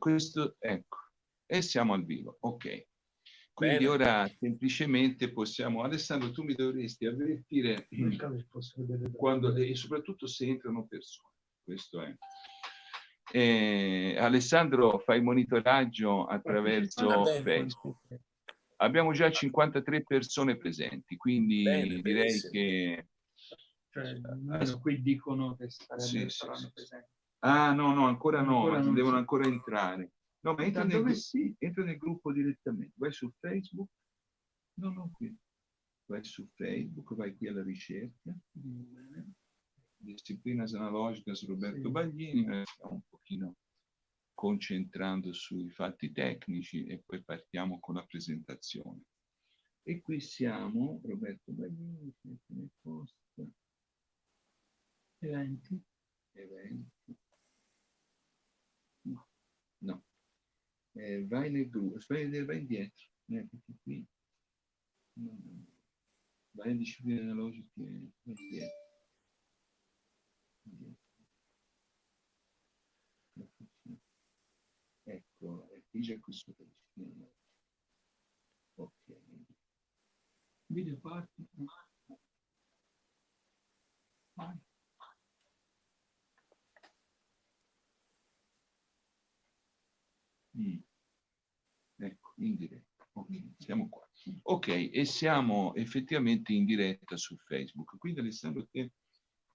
questo, ecco, e siamo al vivo, ok. Quindi Bene. ora semplicemente possiamo, Alessandro tu mi dovresti avvertire quando, e soprattutto se entrano persone, questo è. Eh, Alessandro fa il monitoraggio attraverso Facebook. Abbiamo già 53 persone presenti, quindi Bene, direi benissimo. che... Cioè, qui dicono che sì, sì, presenti. Ah, no, no, ancora no, ancora devono si... ancora entrare. No, ma entra nel, sì, entra nel gruppo direttamente. Vai su Facebook. No, no, qui. Vai su Facebook, vai qui alla ricerca. Disciplinas analogiche Roberto sì. Baglini. Stiamo un pochino concentrando sui fatti tecnici e poi partiamo con la presentazione. E qui siamo, Roberto Baglini, nel post. Eventi. Eventi. No. Eh, vai nel gruppo, vai, indietro, eh, qui. No, no. Vai in disciplina analogica, vai indietro. indietro. Ecco, qui già questo disciplina Ok. Video parti. Vai. Mm. Ecco, in diretta. Okay, siamo qua. Ok, e siamo effettivamente in diretta su Facebook. Quindi Alessandro, te,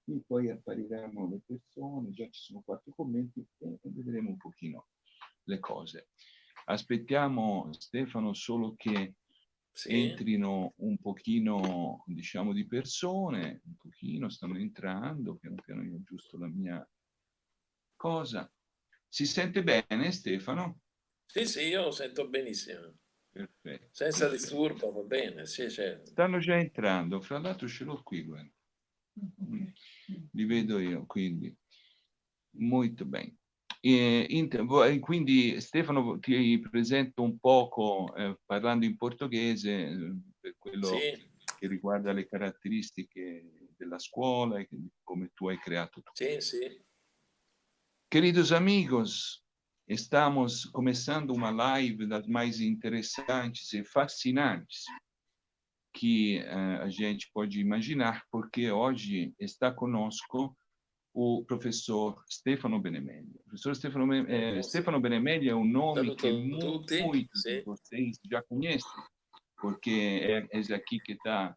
qui poi appariranno le persone, già ci sono quattro commenti e vedremo un pochino le cose. Aspettiamo Stefano solo che sì. entrino un pochino, diciamo, di persone, un pochino, stanno entrando, piano piano io aggiusto la mia cosa. Si sente bene Stefano? Sì, sì, io lo sento benissimo. Perfetto. Senza disturbo, va bene, sì, certo. Stanno già entrando, fra l'altro ce l'ho qui, guarda. Li vedo io, quindi. Molto bene. E, quindi Stefano ti presento un poco, eh, parlando in portoghese, eh, per quello sì. che riguarda le caratteristiche della scuola e come tu hai creato tutto. Sì, sì. Queridos amigos, Estamos começando uma live das mais interessantes e fascinantes que uh, a gente pode imaginar, porque hoje está conosco o professor Stefano Benemelli. O professor Stefano, eh, Stefano Benemelli é um nome que muitos de vocês já conhecem, porque é, é aqui que está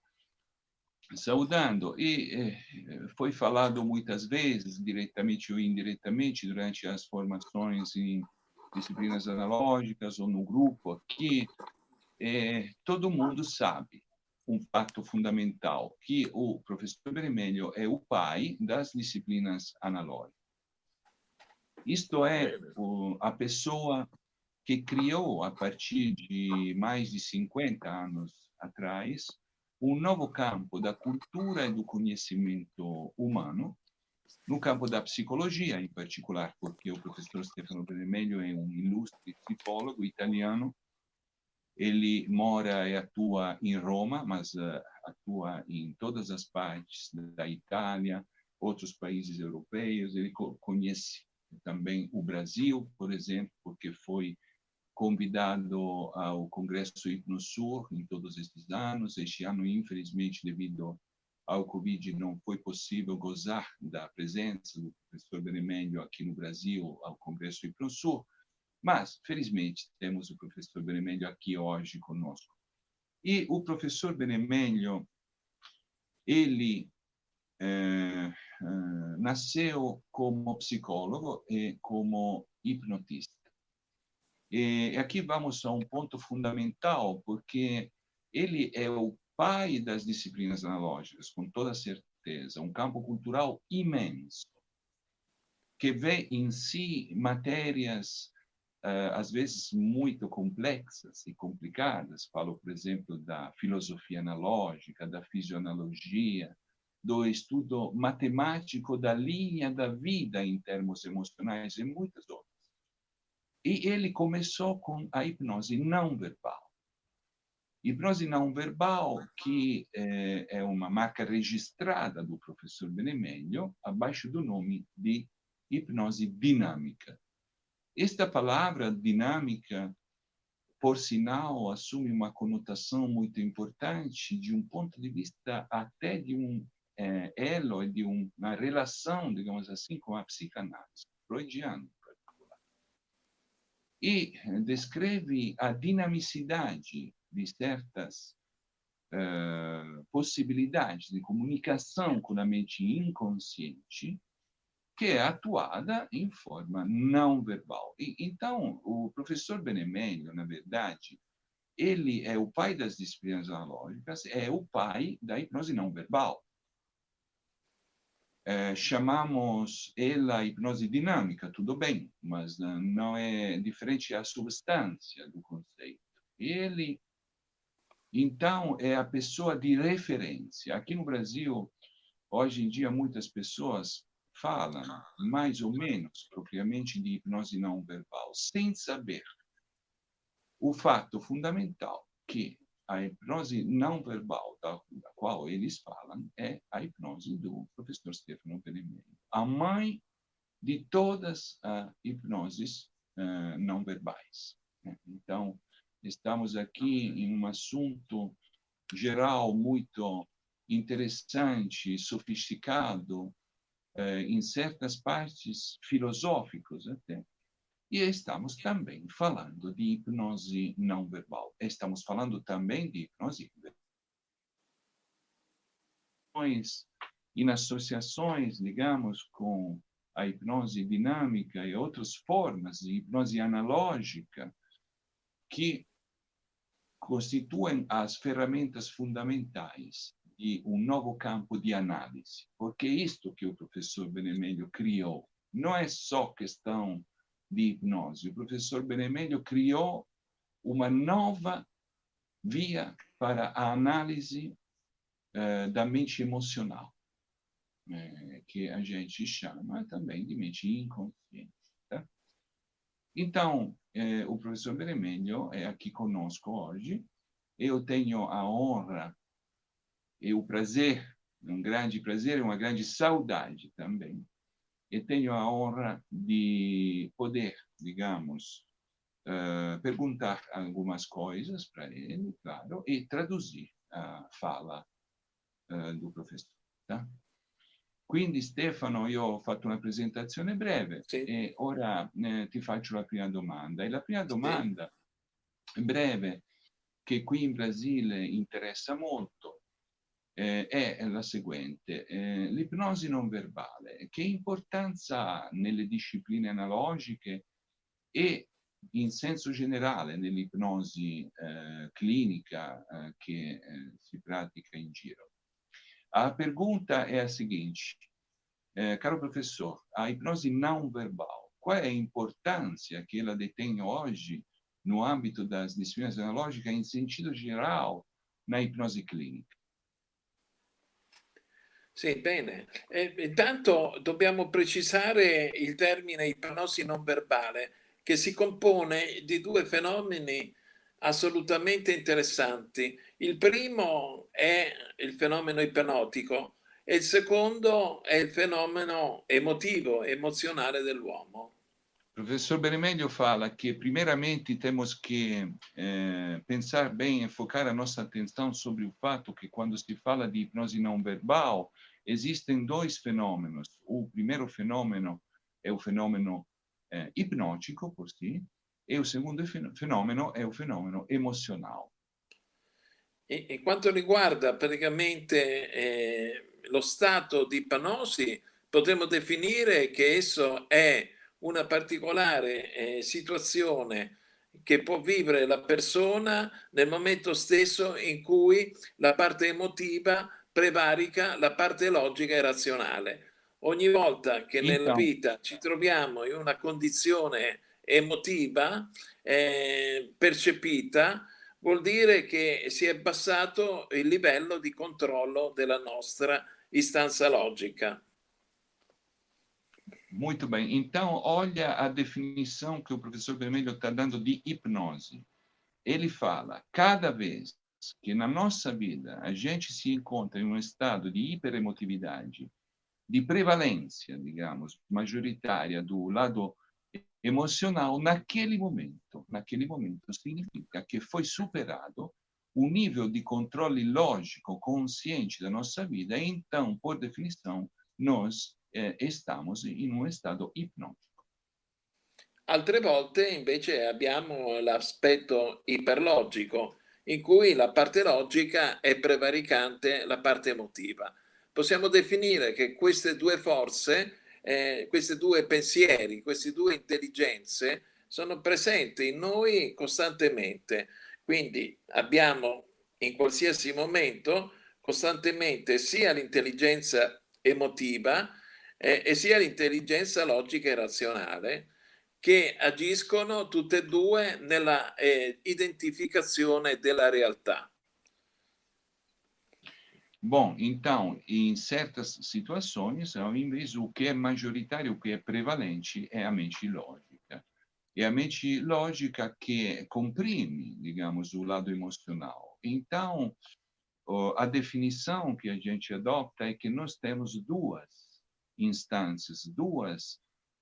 saudando. E eh, foi falado muitas vezes, diretamente ou indiretamente, durante as formações em disciplinas analógicas ou no grupo aqui, eh, todo mundo sabe um fato fundamental, que o professor Vermelho é o pai das disciplinas analógicas. Isto é, o, a pessoa que criou, a partir de mais de 50 anos atrás, um novo campo da cultura e do conhecimento humano, no campo da psicologia, em particular, porque o professor Stefano Vermelho é um ilustre psicólogo italiano. Ele mora e atua em Roma, mas uh, atua em todas as partes da Itália, outros países europeus. Ele co conhece também o Brasil, por exemplo, porque foi convidado ao Congresso Hipnosur em todos esses anos. Este ano, infelizmente, devido ao Covid, não foi possível gozar da presença do professor Benemelho aqui no Brasil, ao Congresso Hipnosur, mas, felizmente, temos o professor Benemelho aqui hoje conosco. E o professor Benemelho, ele eh, eh, nasceu como psicólogo e como hipnotista. E aqui vamos a um ponto fundamental, porque ele é o pai das disciplinas analógicas, com toda certeza, um campo cultural imenso, que vê em si matérias, uh, às vezes, muito complexas e complicadas. Falo, por exemplo, da filosofia analógica, da fisioanalogia, do estudo matemático da linha da vida em termos emocionais e muitas outras. E ele começou com a hipnose não verbal. Hipnose não verbal, que é, é uma marca registrada do professor Benemelio, abaixo do nome de hipnose dinâmica. esta palavra dinâmica, por sinal, assume uma conotação muito importante de um ponto de vista até de um é, elo, de uma relação, digamos assim, com a psicanálise freudiana. E descreve a dinamicidade de certas uh, possibilidades de comunicação com a mente inconsciente que é atuada em forma não verbal. E, então, o professor Benemelio, na verdade, ele é o pai das disciplinas analógicas, é o pai da hipnose não verbal. É, chamamos ela hipnose dinâmica, tudo bem, mas não é diferente a substância do conceito. Ele, então, é a pessoa de referência. Aqui no Brasil, hoje em dia, muitas pessoas falam mais ou menos propriamente de hipnose não verbal, sem saber o fato fundamental que a hipnose não verbal da, da qual eles falam é a hipnose do professor Stefano Peremelli, a mãe de todas as hipnoses uh, não verbais. Né? Então, estamos aqui em um assunto geral muito interessante, sofisticado, eh, em certas partes filosóficos até. E estamos também falando de hipnose não verbal. Estamos falando também de hipnose em associações, digamos, com a hipnose dinâmica e outras formas de hipnose analógica que constituem as ferramentas fundamentais de um novo campo de análise, porque isto que o professor Benemelio criou não é só questão de hipnose. O professor Benemelio criou uma nova via para a análise uh, da mente emocional, que a gente chama também de mente inconsciente. Tá? Então, uh, o professor Benemelio é aqui conosco hoje. Eu tenho a honra e o prazer, um grande prazer, uma grande saudade também. E tenho a honra de poder, digamos, uh, perguntar algumas coisas para ele, claro, e traduzir a fala uh, do professor. Tá? Quindi Stefano, io ho fatto una presentazione breve sì. e ora eh, ti faccio la prima domanda. E la prima domanda sì. breve, che qui in Brasile interessa molto, eh, è la seguente. Eh, l'ipnosi non verbale, che importanza ha nelle discipline analogiche e in senso generale nell'ipnosi eh, clinica eh, che eh, si pratica in giro? A pergunta é a seguinte, eh, caro professor, a hipnose não verbal, qual é a importância que ela detém hoje no âmbito das disciplinas analógicas em sentido geral na hipnose clínica? Sì, bene. E, intanto dobbiamo precisare il termine ipnosi non verbale, che si compone di due fenomeni assolutamente interessanti. Il primo è il fenomeno ipnotico e il secondo è il fenomeno emotivo, emozionale dell'uomo. Professor Benemelio fala que, primeiramente, temos que eh, pensar bem e focar a nossa atenção sobre o fato que, quando se fala de hipnose não verbal, existem dois fenômenos. O primeiro fenômeno é o fenômeno eh, hipnótico, por si, e o segundo fenomeno è il fenomeno emozionale. E, e quanto riguarda praticamente eh, lo stato di ipnosi, potremmo definire che esso è una particolare eh, situazione che può vivere la persona nel momento stesso in cui la parte emotiva prevarica la parte logica e razionale. Ogni volta che nella vita ci troviamo in una condizione emotiva eh, percepita, vuol dire che si è abbassato il livello di controllo della nostra istanza logica. Muito bem. Então, olha a definição que o professor Vermelho está dando de hipnose. Ele fala, cada vez que na nossa vida a gente se encontra em um estado de hiperemotividade, de prevalência, digamos, majoritária do lado emocional naquele momento. Naquele momento significa que foi superado o nível de controle lógico consciente da nossa vida e então, por definição, nós eh, estamos in un stato ipnotico. Altre volte invece abbiamo l'aspetto iperlogico, in cui la parte logica è prevaricante la parte emotiva. Possiamo definire che queste due forze, eh, questi due pensieri, queste due intelligenze sono presenti in noi costantemente. Quindi abbiamo in qualsiasi momento costantemente sia l'intelligenza emotiva eh, e sia l'intelligenza logica e razionale che agiscono tutte e due nella eh, identificazione della realtà. Bom, então, em certas situações, invece, o que é majoritário, o que é prevalente é a mente lógica. É a mente lógica que comprime, digamos, o lado emocional. Então, a definição que a gente adopta é que nós temos duas instâncias, duas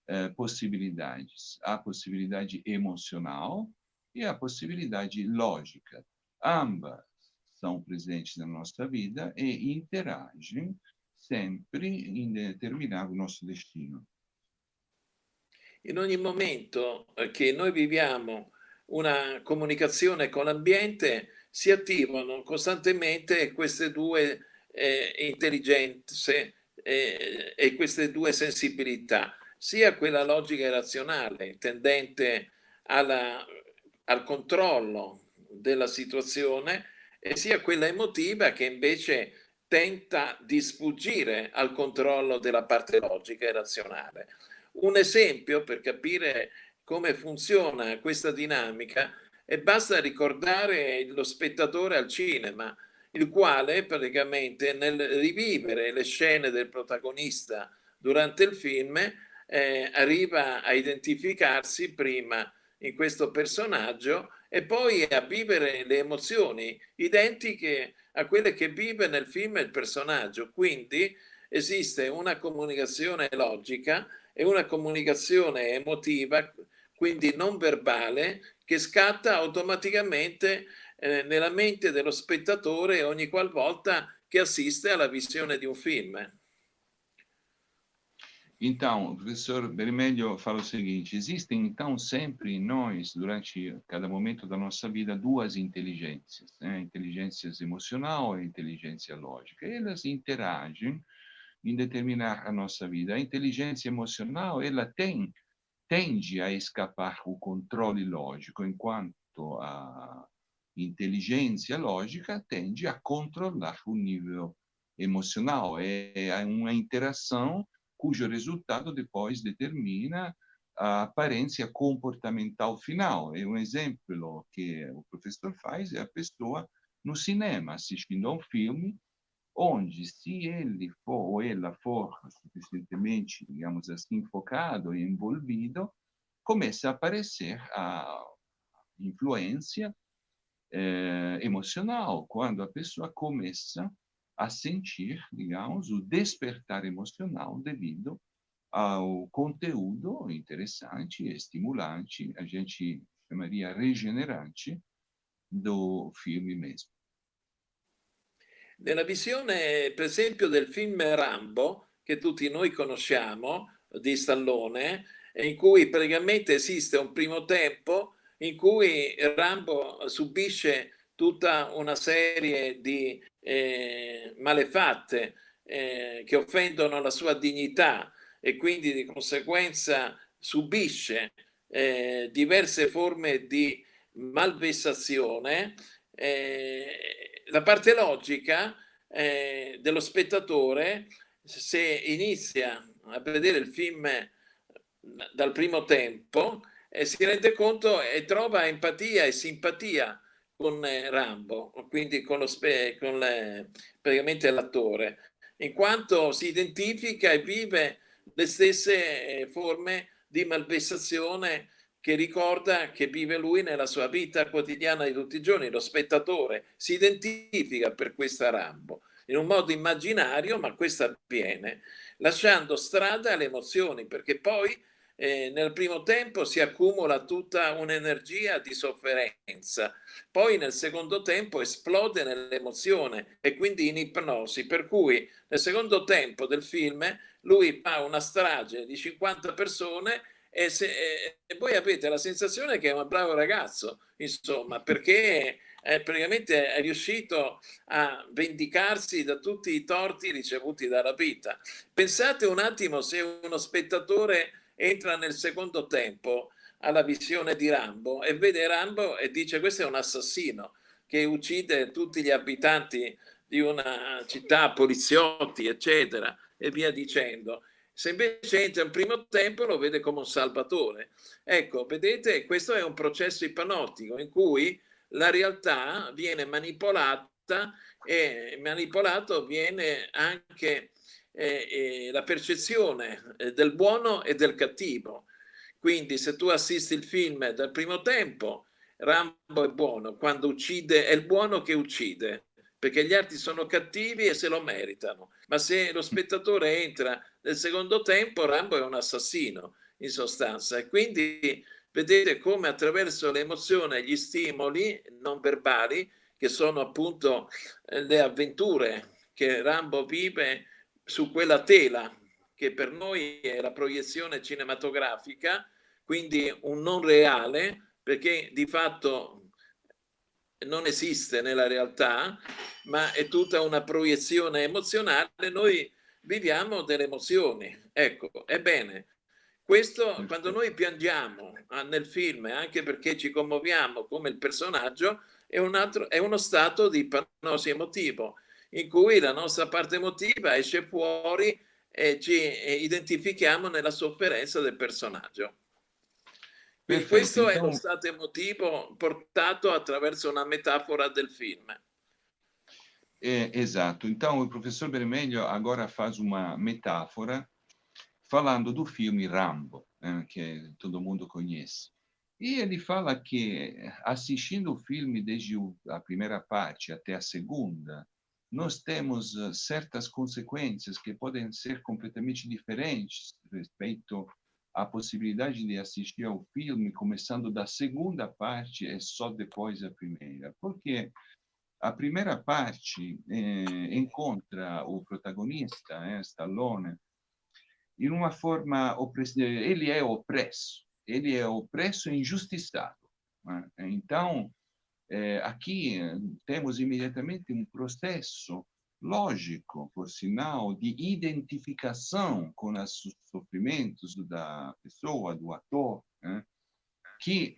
eh, possibilidades. A possibilidade emocional e a possibilidade lógica. Ambas são presentes na nossa vida e interagem sempre em determinar o nosso destino. In ogni momento che noi viviamo una comunicazione con l'ambiente si attivano costantemente queste due eh, intelligenze eh, e queste due sensibilità sia quella logica razionale, tendente alla, al controllo della situazione, e sia quella emotiva che invece tenta di sfuggire al controllo della parte logica e razionale. Un esempio per capire come funziona questa dinamica e basta ricordare lo spettatore al cinema, il quale praticamente nel rivivere le scene del protagonista durante il film eh, arriva a identificarsi prima in questo personaggio e poi a vivere le emozioni identiche a quelle che vive nel film il personaggio. Quindi esiste una comunicazione logica e una comunicazione emotiva, quindi non verbale, che scatta automaticamente eh, nella mente dello spettatore ogni qualvolta che assiste alla visione di un film. Então, o professor Bermelho fala o seguinte, existem então sempre em nós, durante cada momento da nossa vida, duas inteligências, né? inteligência emocional e inteligência lógica. Elas interagem em determinar a nossa vida. A inteligência emocional, ela tem, tende a escapar o controle lógico, enquanto a inteligência lógica tende a controlar o nível emocional. É, é uma interação cujo resultado depois determina a aparência comportamental final. E um exemplo que o professor faz é a pessoa no cinema, assistindo a um filme, onde, se ele for ou ela for suficientemente, digamos assim, focado e envolvido, começa a aparecer a influência eh, emocional, quando a pessoa começa a sentir, digamos, o despertar emocional devido ao conteúdo interessante, estimulante, a gente chamaria regenerante do filme mesmo. Nella visione, per esempio, del film Rambo, che tutti noi conosciamo, di Stallone, in cui praticamente esiste un primo tempo in cui Rambo subisce tutta una serie di eh, malefatte eh, che offendono la sua dignità e quindi di conseguenza subisce eh, diverse forme di malversazione, eh, la parte logica eh, dello spettatore, se inizia a vedere il film dal primo tempo, eh, si rende conto e trova empatia e simpatia con eh, Rambo, quindi con, lo spe, con le, praticamente l'attore, in quanto si identifica e vive le stesse eh, forme di malversazione che ricorda che vive lui nella sua vita quotidiana di tutti i giorni, lo spettatore si identifica per questa Rambo in un modo immaginario, ma questo avviene lasciando strada alle emozioni, perché poi eh, nel primo tempo si accumula tutta un'energia di sofferenza, poi nel secondo tempo esplode nell'emozione e quindi in ipnosi, per cui nel secondo tempo del film lui fa una strage di 50 persone e, se, e, e voi avete la sensazione che è un bravo ragazzo, insomma, perché è praticamente è riuscito a vendicarsi da tutti i torti ricevuti dalla vita. Pensate un attimo se uno spettatore entra nel secondo tempo alla visione di Rambo e vede Rambo e dice questo è un assassino che uccide tutti gli abitanti di una città, poliziotti, eccetera, e via dicendo. Se invece entra in primo tempo lo vede come un salvatore. Ecco, vedete, questo è un processo ipnotico in cui la realtà viene manipolata e manipolato viene anche eh, la percezione eh, del buono e del cattivo. Quindi se tu assisti il film dal primo tempo, Rambo è buono, quando uccide è il buono che uccide, perché gli altri sono cattivi e se lo meritano. Ma se lo spettatore entra nel secondo tempo, Rambo è un assassino, in sostanza. E quindi vedete come attraverso le emozioni e gli stimoli non verbali, che sono appunto eh, le avventure che Rambo vive su quella tela che per noi è la proiezione cinematografica, quindi un non reale, perché di fatto non esiste nella realtà, ma è tutta una proiezione emozionale, noi viviamo delle emozioni. Ecco, ebbene, questo quando noi piangiamo ah, nel film, anche perché ci commuoviamo come il personaggio, è, un altro, è uno stato di ipnosi emotivo in cui la nostra parte emotiva esce fuori e ci identifichiamo nella sofferenza del personaggio. Quindi questo è lo stato emotivo portato attraverso una metafora del film. É, exato. Então, o professor Vermelho agora faz uma metáfora falando do filme Rambo, né, que todo mundo conhece. E ele fala que, assistindo o filme desde a primeira parte até a segunda, nós temos uh, certas consequências que podem ser completamente diferentes respeito à possibilidade de assistir ao filme, começando da segunda parte e só depois a primeira. Porque a primeira parte eh, encontra o protagonista, eh, Stallone, em uma forma, ele é opresso, ele é opresso e injustiçado. Né? Então, é, aqui temos imediatamente um processo lógico, por sinal, de identificação com os sofrimentos da pessoa, do ator, né? que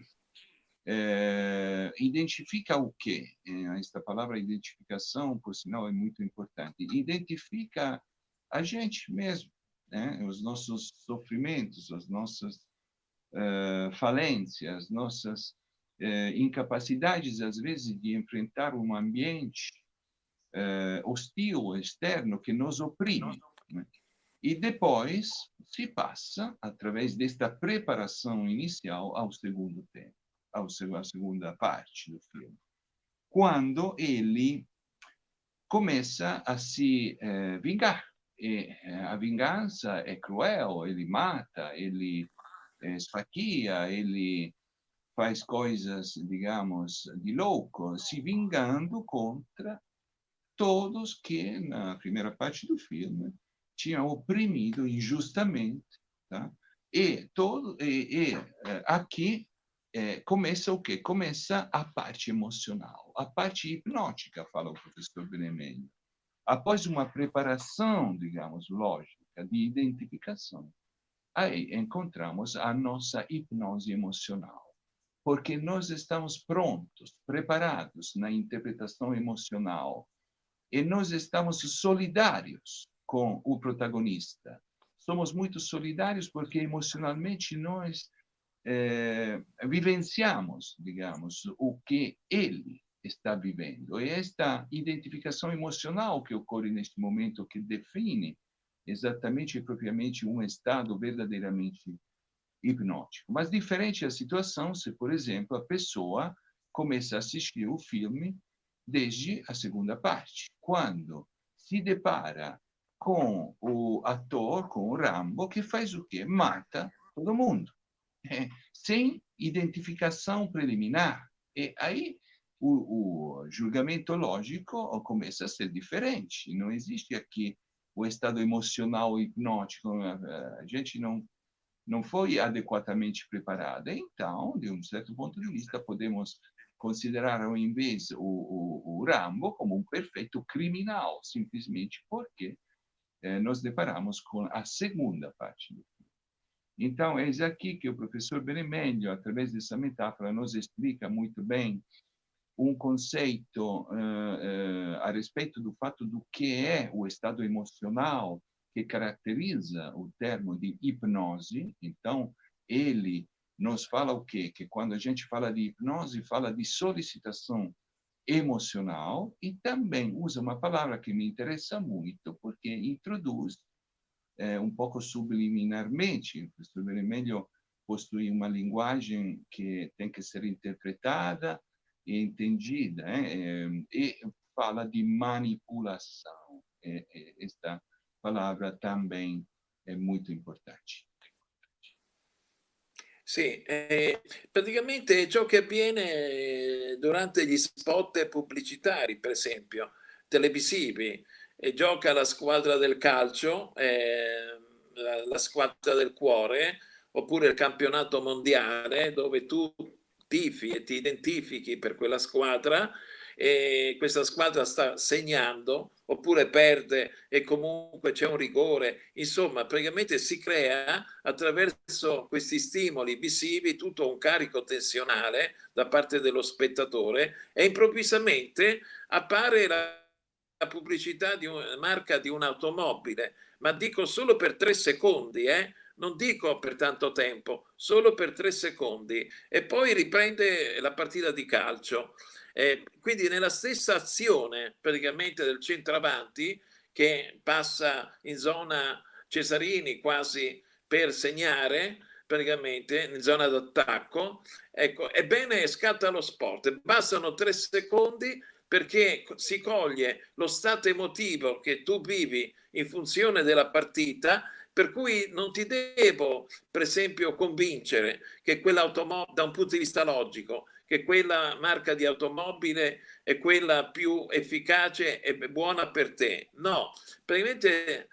é, identifica o quê? É, esta palavra identificação, por sinal, é muito importante. Identifica a gente mesmo, né? os nossos sofrimentos, as nossas falências, nossas eh, incapacidades, às vezes, de enfrentar um ambiente eh, hostil, externo, que nos oprime. Né? E depois se passa, através desta preparação inicial, ao segundo tempo, ao, à segunda parte do filme. Quando ele começa a se eh, vingar. E eh, a vingança é cruel, ele mata, ele eh, esfaqueia, ele faz coisas, digamos, de louco, se vingando contra todos que, na primeira parte do filme, tinham oprimido injustamente. Tá? E, todo, e, e eh, aqui é, começa o quê? Começa a parte emocional, a parte hipnótica, fala o professor Benemelho. Após uma preparação, digamos, lógica, de identificação, aí encontramos a nossa hipnose emocional porque nós estamos prontos, preparados na interpretação emocional e nós estamos solidários com o protagonista. Somos muito solidários porque emocionalmente nós é, vivenciamos, digamos, o que ele está vivendo. E esta identificação emocional que ocorre neste momento que define exatamente e propriamente um estado verdadeiramente hipnótico. Mas diferente a situação se, por exemplo, a pessoa começa a assistir o filme desde a segunda parte, quando se depara com o ator, com o Rambo, que faz o quê? Mata todo mundo, é, sem identificação preliminar. E aí o, o julgamento lógico começa a ser diferente. Não existe aqui o estado emocional hipnótico. A gente não não foi adequadamente preparada. Então, de um certo ponto de vista, podemos considerar ao invés o, o, o Rambo como um perfeito criminal, simplesmente porque eh, nos deparamos com a segunda parte do filme. Então, é aqui que o professor Benemelio, através dessa metáfora, nos explica muito bem um conceito uh, uh, a respeito do fato do que é o estado emocional que caracteriza o termo de hipnose. Então, ele nos fala o quê? Que quando a gente fala de hipnose, fala de solicitação emocional e também usa uma palavra que me interessa muito, porque introduz é, um pouco subliminarmente, professor Vermelho possui uma linguagem que tem que ser interpretada e entendida, é, e fala de manipulação. É, esta palavra também è molto importante. Sì, eh, praticamente ciò che avviene durante gli spot pubblicitari, per esempio, televisivi, e gioca la squadra del calcio, eh, la, la squadra del cuore, oppure il campionato mondiale, dove tu tifi e ti identifichi per quella squadra e questa squadra sta segnando oppure perde e comunque c'è un rigore. Insomma, praticamente si crea attraverso questi stimoli visivi tutto un carico tensionale da parte dello spettatore e improvvisamente appare la, pubblicità di una marca di un'automobile, ma dico solo per tre secondi, eh? non dico per tanto tempo, solo per tre secondi e poi riprende la partita di calcio. Eh, quindi nella stessa azione praticamente del centravanti che passa in zona Cesarini quasi per segnare praticamente in zona d'attacco, ecco, ebbene scatta lo sport, bastano tre secondi perché si coglie lo stato emotivo che tu vivi in funzione della partita per cui non ti devo, per esempio, convincere che quell'automobile, da un punto di vista logico, che quella marca di automobile è quella più efficace e buona per te. No, praticamente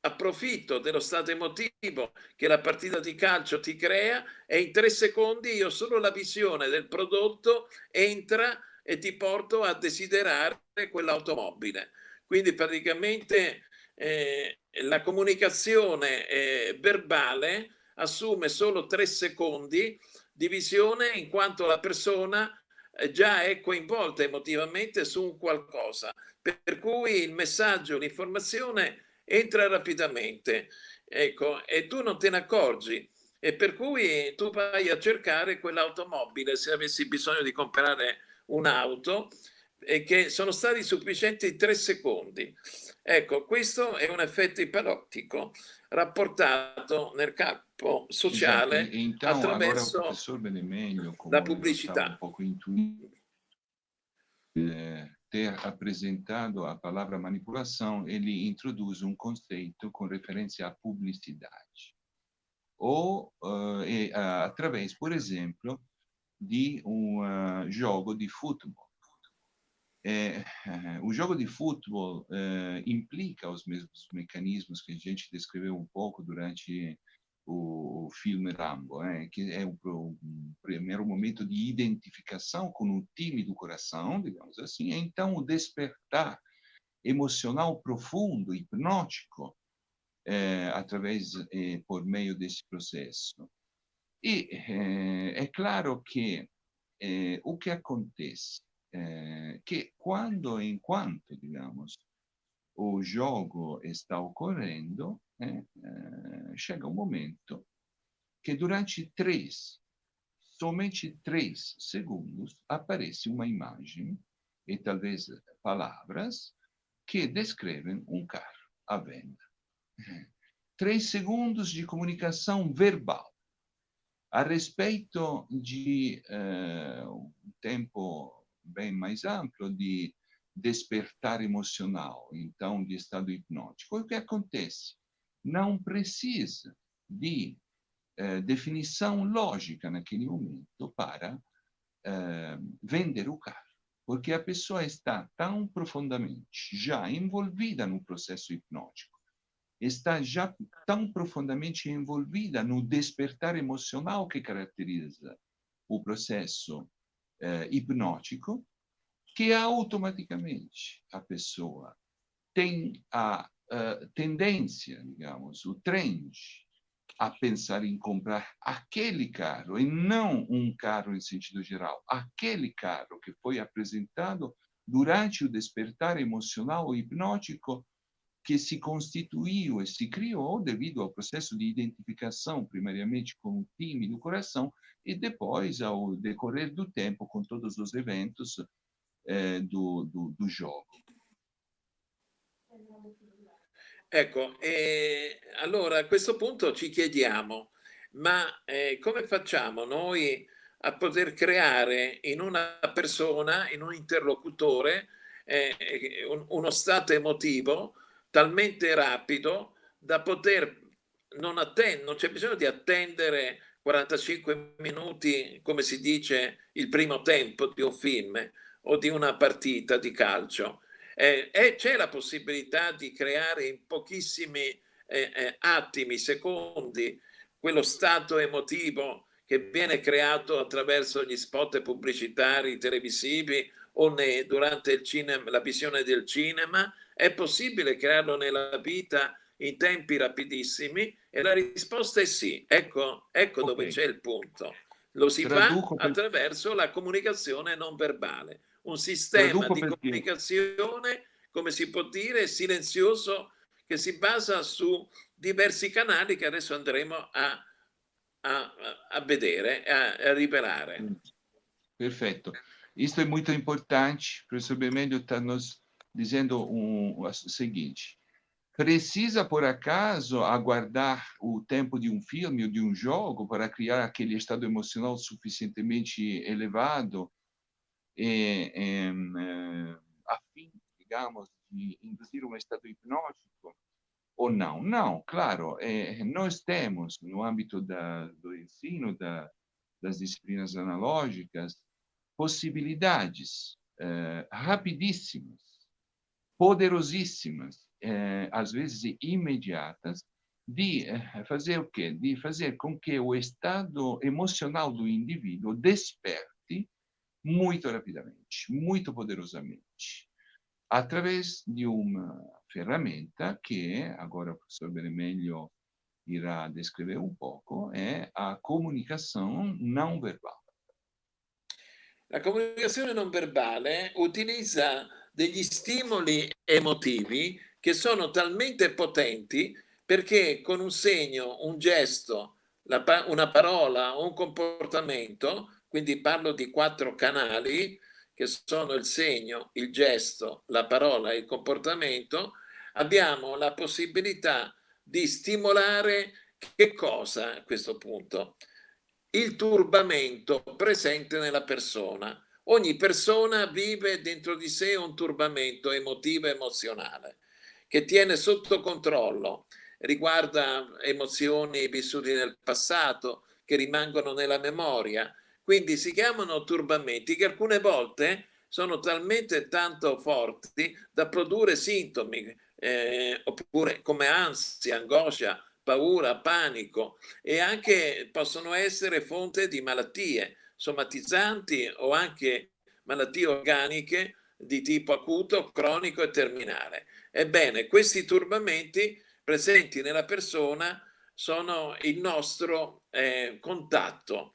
approfitto dello stato emotivo che la partita di calcio ti crea e in tre secondi io solo la visione del prodotto entra e ti porto a desiderare quell'automobile. Quindi praticamente eh, la comunicazione eh, verbale assume solo tre secondi divisione in quanto la persona eh, già è coinvolta emotivamente su un qualcosa, per cui il messaggio, l'informazione entra rapidamente, ecco, e tu non te ne accorgi, e per cui tu vai a cercare quell'automobile se avessi bisogno di comprare un'auto e che sono stati sufficienti tre secondi. Ecco, questo è un effetto ipnotico rapportato nel campo sociale esatto. então, attraverso la pubblicità. Eh, ter apresentado a palavra manipulação, ele introduz um conceito com referência à publicidade. Ou uh, e, uh, através, por exemplo, de um uh, jogo de futebol. É, o jogo de futebol é, implica os mesmos mecanismos que a gente descreveu um pouco durante o, o filme Rambo, é, que é um, primeiro momento de identificação com o time do coração, digamos assim, então o despertar emocional profundo, hipnótico, é, através, é, por meio desse processo. E é, é claro que é, o que acontece che quando e in quanto, digamos, o jogo está ocorrendo, eh, eh, chega um momento que durante três, somente três segundos, aparece uma imagem e talvez palavras que descrevem um carro à venda. Três segundos de comunicação verbal. A respeito de uh, um tempo bem mais amplo de despertar emocional, então de estado hipnótico. O que acontece? Não precisa de eh, definição lógica naquele momento para eh, vender o carro. Porque a pessoa está tão profundamente já envolvida no processo hipnótico, está já tão profundamente envolvida no despertar emocional que caracteriza o processo eh, hipnótico, que automaticamente a pessoa tem a tendência, digamos, o trend a pensar em comprar aquele carro e não um carro em sentido geral, aquele carro que foi apresentado durante o despertar emocional hipnótico que se constituiu e se criou devido ao processo de identificação, primariamente com o time do coração, e depois, ao decorrer do tempo, com todos os eventos eh, do, do, do gioco. Ecco, eh, allora a questo punto ci chiediamo, ma eh, come facciamo noi a poter creare in una persona, in un interlocutore, eh, un, uno stato emotivo talmente rapido da poter non attendere, non c'è bisogno di attendere 45 minuti, come si dice, il primo tempo di un film, o di una partita di calcio. Eh, e c'è la possibilità di creare in pochissimi eh, eh, attimi, secondi, quello stato emotivo che viene creato attraverso gli spot pubblicitari televisivi o ne, durante il cinema, la visione del cinema? È possibile crearlo nella vita in tempi rapidissimi? E la risposta è sì. Ecco, ecco okay. dove c'è il punto. Lo si Traduco fa attraverso la comunicazione non verbale un sistema di comunicazione, come si può dire, silenzioso, che si basa su diversi canali che adesso andremo a, a, a vedere, a, a rivelare. Perfetto. Isso é muito importante. O professor Bemelho está nos dizendo um, o seguinte. Precisa, por acaso, aguardar o tempo de um filme ou de um jogo para criar aquele estado emocional suficientemente elevado e, e, a fim, digamos, de induzir um estado hipnótico ou não? Não, claro, é, nós temos, no âmbito da, do ensino da, das disciplinas analógicas, possibilidades é, rapidíssimas, poderosíssimas, é, às vezes imediatas, de é, fazer o quê? De fazer com que o estado emocional do indivíduo desperte muito rapidamente, muito poderosamente, através de uma ferramenta que, agora o professor Benemelho irá descrever um pouco, é a comunicação não verbal. La comunicazione non verbale utilizza degli stimoli emotivi che sono talmente potenti perché con un segno, un gesto, una parola, un comportamento quindi parlo di quattro canali che sono il segno, il gesto, la parola e il comportamento, abbiamo la possibilità di stimolare che cosa a questo punto? Il turbamento presente nella persona. Ogni persona vive dentro di sé un turbamento emotivo e emozionale che tiene sotto controllo, riguarda emozioni vissute nel passato che rimangono nella memoria, quindi si chiamano turbamenti che alcune volte sono talmente tanto forti da produrre sintomi, eh, oppure come ansia, angoscia, paura, panico e anche possono essere fonte di malattie somatizzanti o anche malattie organiche di tipo acuto, cronico e terminale. Ebbene, questi turbamenti presenti nella persona sono il nostro eh, contatto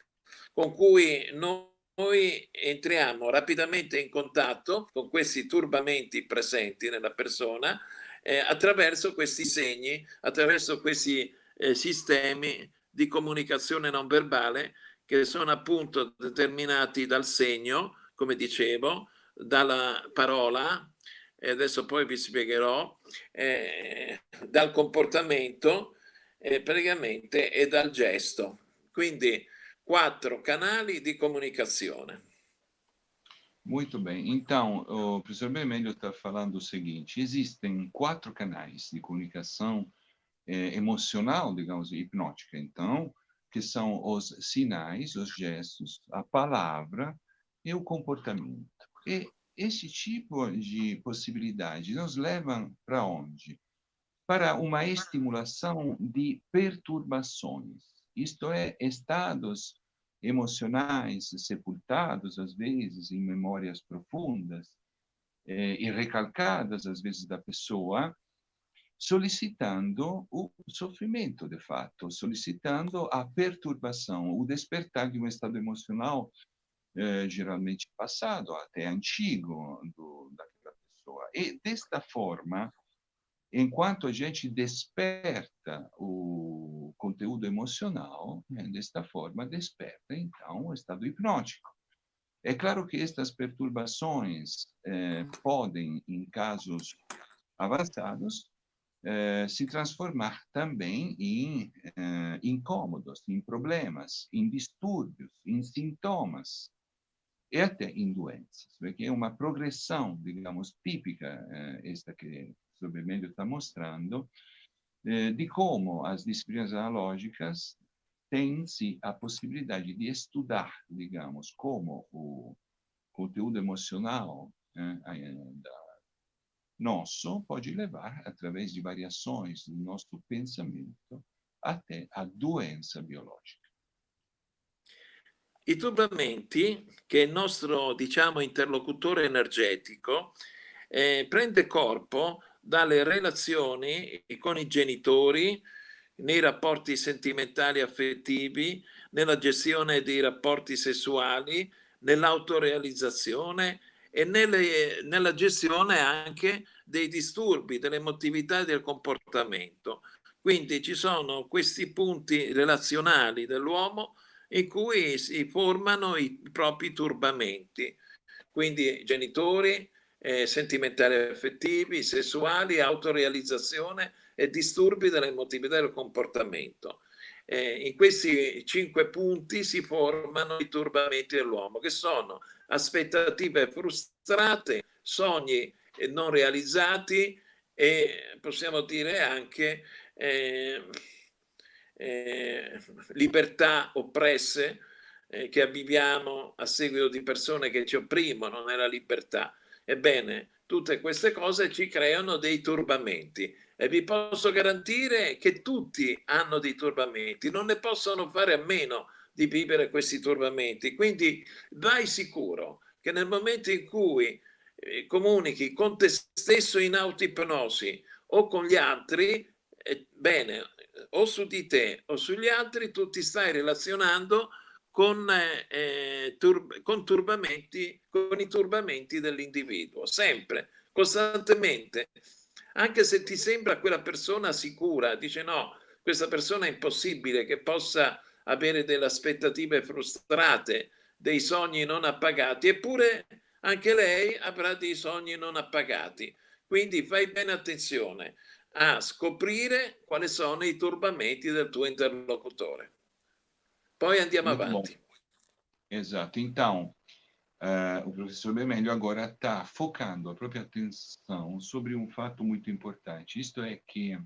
con cui noi entriamo rapidamente in contatto con questi turbamenti presenti nella persona eh, attraverso questi segni, attraverso questi eh, sistemi di comunicazione non verbale che sono appunto determinati dal segno, come dicevo, dalla parola, e adesso poi vi spiegherò, eh, dal comportamento eh, praticamente e dal gesto. Quindi quatro canali di comunicazione. Muito bem. Então, o professor Vermelho está falando o seguinte: existem quatro canais de comunicação é, emocional, digamos, hipnótica. Então, que são os sinais, os gestos, a palavra e o comportamento. E esse tipo de possibilidade nos leva para onde? Para uma estimulação de perturbações, isto é, estados emocionais sepultados, às vezes, em memórias profundas eh, e recalcadas, às vezes, da pessoa, solicitando o sofrimento, de fato, solicitando a perturbação, o despertar de um estado emocional eh, geralmente passado, até antigo, do, daquela pessoa. E, desta forma, enquanto a gente desperta o conteúdo emocional, né, desta forma desperta, então, o estado hipnótico. É claro que estas perturbações eh, podem, em casos avançados, eh, se transformar também em eh, incômodos, em problemas, em distúrbios, em sintomas e até em doenças, porque é uma progressão, digamos, típica, eh, esta que o Bemelho está mostrando, de como as disciplinas analógicas têm-se a possibilidade de estudar, digamos, como o conteúdo emocional né, da nosso pode levar, através de variações do nosso pensamento, até a doença biologica. I turbamenti, che il nostro, diciamo, interlocutore energetico, eh, prende corpo dalle relazioni con i genitori, nei rapporti sentimentali affettivi, nella gestione dei rapporti sessuali, nell'autorealizzazione e nelle, nella gestione anche dei disturbi, dell'emotività e del comportamento. Quindi ci sono questi punti relazionali dell'uomo in cui si formano i propri turbamenti. Quindi genitori, eh, sentimentali affettivi, sessuali, autorealizzazione e disturbi dell'emotività e del comportamento. Eh, in questi cinque punti si formano i turbamenti dell'uomo, che sono aspettative frustrate, sogni non realizzati e possiamo dire anche eh, eh, libertà oppresse eh, che avviviamo a seguito di persone che ci opprimono nella libertà. Ebbene, tutte queste cose ci creano dei turbamenti e vi posso garantire che tutti hanno dei turbamenti, non ne possono fare a meno di vivere questi turbamenti. Quindi vai sicuro che nel momento in cui eh, comunichi con te stesso in autoipnosi o con gli altri, eh, bene, o su di te o sugli altri, tu ti stai relazionando con, eh, turb con, con i turbamenti dell'individuo, sempre, costantemente. Anche se ti sembra quella persona sicura, dice no, questa persona è impossibile che possa avere delle aspettative frustrate, dei sogni non appagati, eppure anche lei avrà dei sogni non appagati. Quindi fai bene attenzione a scoprire quali sono i turbamenti del tuo interlocutore. Poi andiamo Muito avanti. Bom. Esatto. Então, uh, o professor Bemelho agora está focando a própria atenção sobre um fato muito importante. Isto é que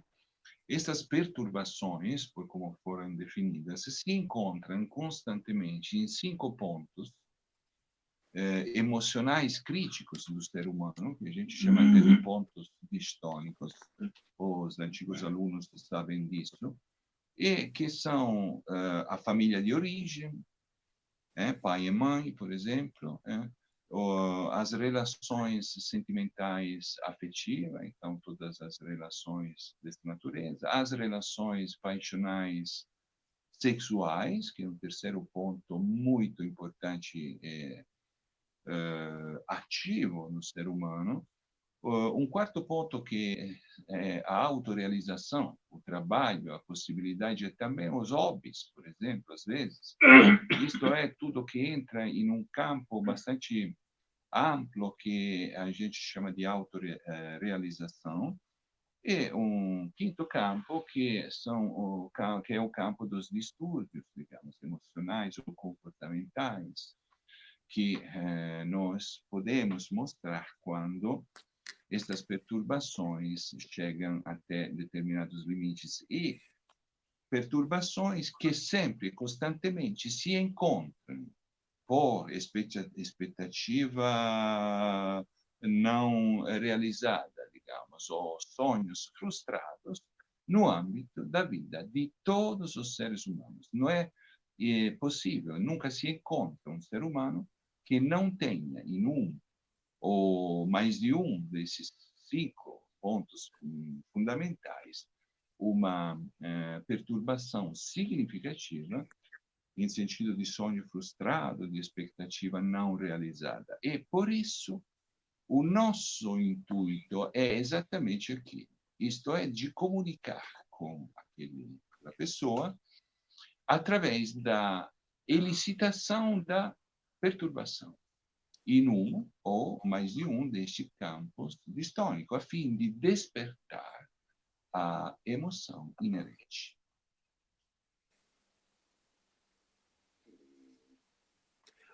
essas perturbações, por como foram definidas, se encontram constantemente em cinco pontos eh, emocionais críticos do ser humano, que a gente chama de pontos distônicos, os antigos alunos sabem disso, e que são uh, a família de origem, é, pai e mãe, por exemplo, é, as relações sentimentais afetivas, então todas as relações dessa natureza, as relações paixonais sexuais, que é um terceiro ponto muito importante é, ativo no ser humano. Um quarto ponto que é a autorrealização, o trabalho, a possibilidade também os hobbies, por exemplo, às vezes. Isto é tudo que entra em um campo bastante amplo que a gente chama de autorrealização. E um quinto campo que são o que é o campo dos distúrbios, digamos, emocionais ou comportamentais, que eh, nós podemos mostrar quando estas perturbações chegam até determinados limites. E perturbações que sempre, constantemente se encontram por expectativa não realizada, digamos, ou sonhos frustrados no âmbito da vida de todos os seres humanos. Não é, é possível, nunca se encontra um ser humano que não tenha em um ou mais de um desses cinco pontos fundamentais uma eh, perturbação significativa em sentido de sonho frustrado, de expectativa não realizada. E, por isso, o nosso intuito é exatamente aqui. Isto é, de comunicar com aquele, pessoa através da elicitação da perturbação em um ou mais de um destes campos distônicos, a fim de despertar a emoção inerente.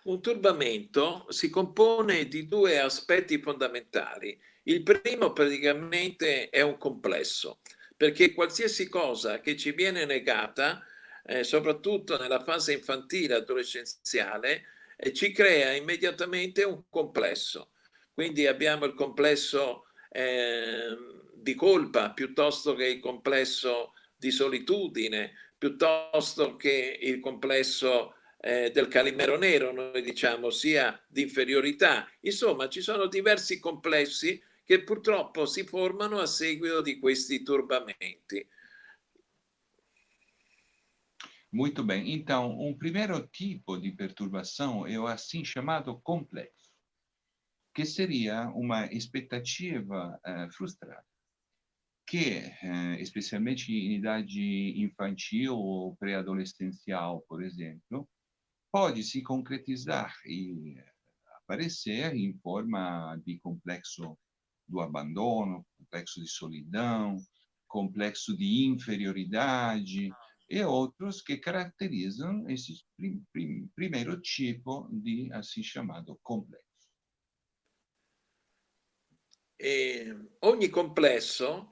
Un turbamento si compone di due aspetti fondamentali. Il primo praticamente è un complesso, perché qualsiasi cosa che ci viene negata, eh, soprattutto nella fase infantile adolescenziale, eh, ci crea immediatamente un complesso. Quindi abbiamo il complesso eh, di colpa piuttosto che il complesso di solitudine, piuttosto che il complesso eh, del calimero nero, noi diciamo, sia di inferiorità. Insomma, ci sono diversi complessi che purtroppo si formano a seguito di questi turbamenti. Muito bem. Então, um primeiro tipo de perturbação é o assim chamado complexo, que seria uma expectativa uh, frustrada, que, uh, especialmente em idade infantil ou pré-adolescencial, por exemplo, pode se concretizar e aparecer em forma de complexo do abandono, complexo de solidão, complexo de inferioridade e outros que caracterizam esse prim, prim, primeiro tipo de assim chamado complexo. E ogni complesso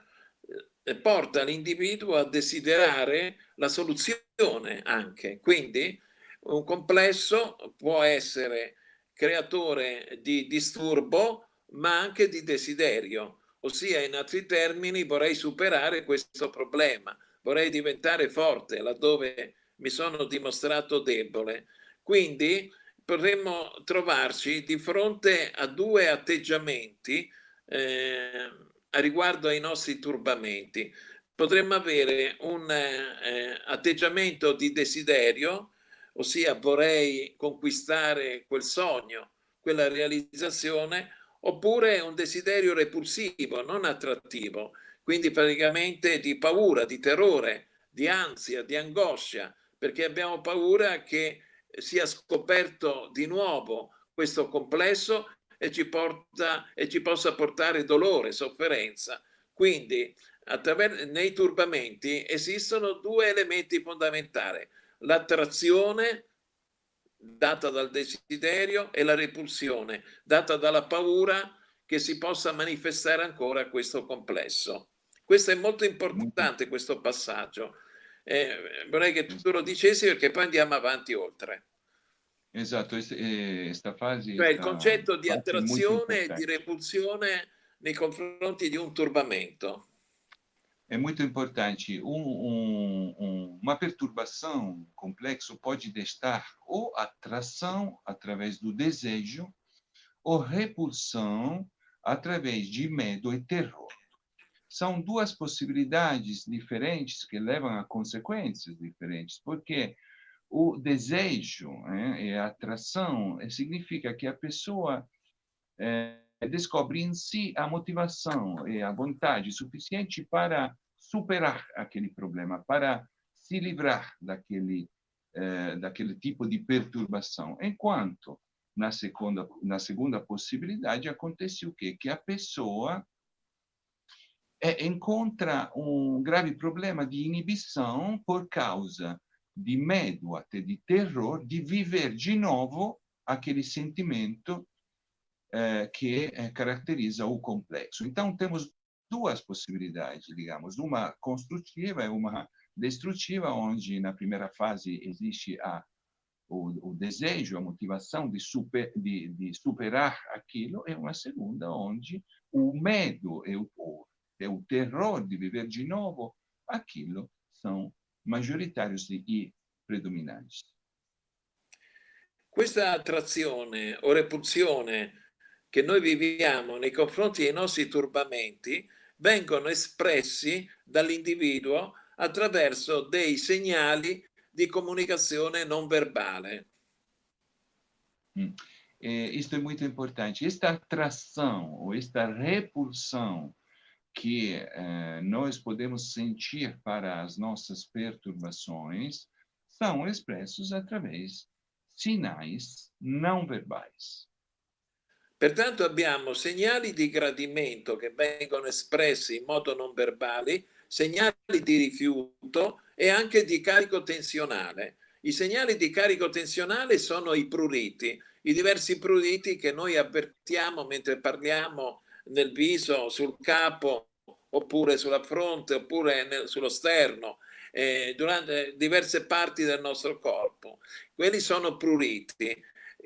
eh, porta l'individuo a desiderare la soluzione anche, quindi un complesso può essere creatore di disturbo ma anche di desiderio, ossia in altri termini vorrei superare questo problema, vorrei diventare forte laddove mi sono dimostrato debole. Quindi potremmo trovarci di fronte a due atteggiamenti eh, a riguardo ai nostri turbamenti. Potremmo avere un eh, atteggiamento di desiderio ossia vorrei conquistare quel sogno, quella realizzazione, oppure un desiderio repulsivo, non attrattivo, quindi praticamente di paura, di terrore, di ansia, di angoscia, perché abbiamo paura che sia scoperto di nuovo questo complesso e ci, porta, e ci possa portare dolore, sofferenza. Quindi nei turbamenti esistono due elementi fondamentali l'attrazione data dal desiderio e la repulsione data dalla paura che si possa manifestare ancora questo complesso. Questo è molto importante, questo passaggio. Eh, vorrei che tu lo dicessi perché poi andiamo avanti oltre. Esatto, questa fase... Cioè il concetto di attrazione e di repulsione nei confronti di un turbamento. é muito importante. Um, um, um, uma perturbação complexa pode destar ou atração através do desejo, ou repulsão através de medo e terror. São duas possibilidades diferentes que levam a consequências diferentes, porque o desejo né, e a atração significa que a pessoa é, descobre em si a motivação e a vontade suficiente para superar aquele problema, para se livrar daquele, eh, daquele tipo de perturbação. Enquanto, na segunda, na segunda possibilidade, acontece o quê? Que a pessoa é, encontra um grave problema de inibição por causa de medo, até de terror, de viver de novo aquele sentimento eh, que eh, caracteriza o complexo. Então, temos duas possibilidades, digamos, uma construtiva e uma destrutiva, onde na primeira fase existe a, o, o desejo, a motivação de, super, de, de, superar aquilo, e uma segunda onde o medo e o, e o terror de viver de novo aquilo são majoritários e predominantes. Questa attrazione o repulsione che noi viviamo nei confronti dei nostri turbamenti vengono espressi dall'individuo attraverso dei segnali di comunicazione non verbale. Mm. É, isso é muito importante. Esta atração ou esta repulsão que eh, nós podemos sentir para as nossas perturbações são expressos através sinais não verbais. Pertanto abbiamo segnali di gradimento che vengono espressi in modo non verbale, segnali di rifiuto e anche di carico tensionale. I segnali di carico tensionale sono i pruriti, i diversi pruriti che noi avvertiamo mentre parliamo nel viso, sul capo, oppure sulla fronte, oppure nel, sullo sterno, eh, durante diverse parti del nostro corpo. Quelli sono pruriti.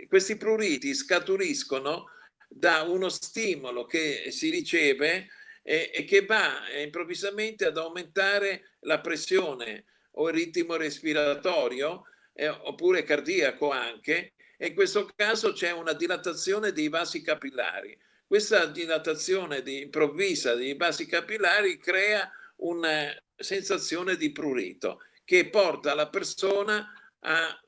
Questi pruriti scaturiscono da uno stimolo che si riceve e, e che va improvvisamente ad aumentare la pressione o il ritmo respiratorio eh, oppure cardiaco anche e in questo caso c'è una dilatazione dei vasi capillari. Questa dilatazione di, improvvisa dei vasi capillari crea una sensazione di prurito che porta la persona a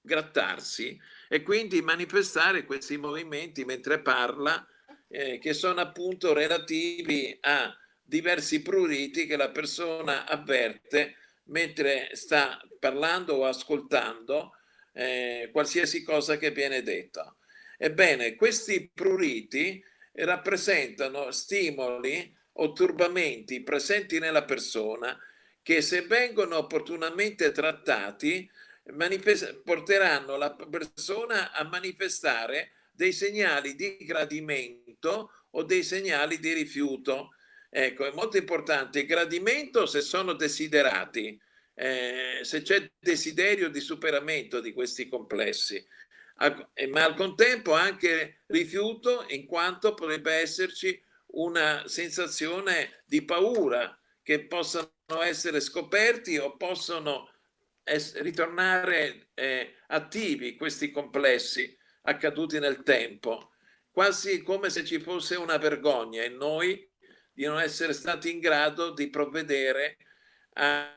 grattarsi e quindi manifestare questi movimenti mentre parla eh, che sono appunto relativi a diversi pruriti che la persona avverte mentre sta parlando o ascoltando eh, qualsiasi cosa che viene detta. Ebbene, questi pruriti rappresentano stimoli o turbamenti presenti nella persona che se vengono opportunamente trattati porteranno la persona a manifestare dei segnali di gradimento o dei segnali di rifiuto. Ecco, è molto importante il gradimento se sono desiderati, eh, se c'è desiderio di superamento di questi complessi, ma al contempo anche rifiuto in quanto potrebbe esserci una sensazione di paura che possano essere scoperti o possono ritornare eh, attivi questi complessi accaduti nel tempo, quasi come se ci fosse una vergogna in noi di non essere stati in grado di provvedere a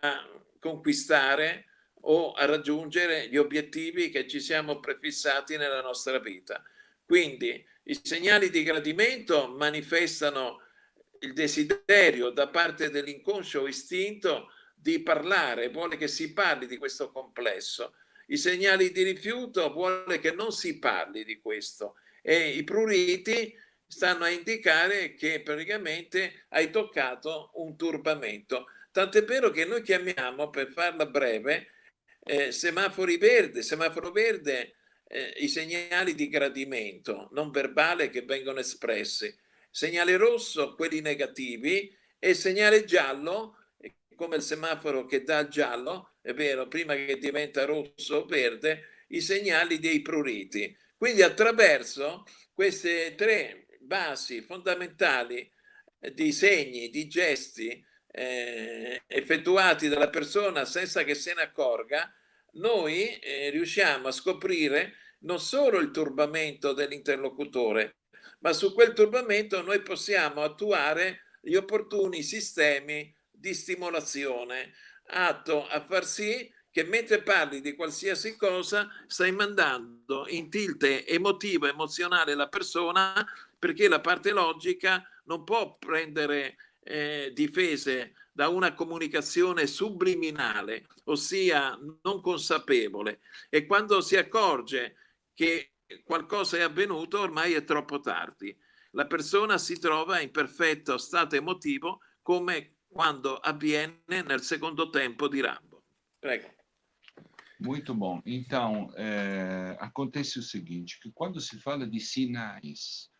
conquistare o a raggiungere gli obiettivi che ci siamo prefissati nella nostra vita. Quindi i segnali di gradimento manifestano il desiderio da parte dell'inconscio istinto di parlare, vuole che si parli di questo complesso. I segnali di rifiuto vuole che non si parli di questo e i pruriti stanno a indicare che praticamente hai toccato un turbamento. Tant'è vero che noi chiamiamo, per farla breve, eh, semafori verde, semaforo verde, eh, i segnali di gradimento non verbale che vengono espressi, segnale rosso quelli negativi e segnale giallo come il semaforo che dà giallo, è vero, prima che diventa rosso o verde, i segnali dei pruriti. Quindi attraverso queste tre basi fondamentali eh, di segni, di gesti eh, effettuati dalla persona senza che se ne accorga, noi eh, riusciamo a scoprire non solo il turbamento dell'interlocutore, ma su quel turbamento noi possiamo attuare gli opportuni sistemi di stimolazione atto a far sì che mentre parli di qualsiasi cosa stai mandando in tilt emotivo, emozionale la persona perché la parte logica non può prendere eh, difese da una comunicazione subliminale, ossia non consapevole e quando si accorge che qualcosa è avvenuto ormai è troppo tardi. La persona si trova in perfetto stato emotivo come quando avviene nel secondo tempo di Rambo. Prego. Muito bom. Então, é, acontece o seguinte, que quando se fala de sinais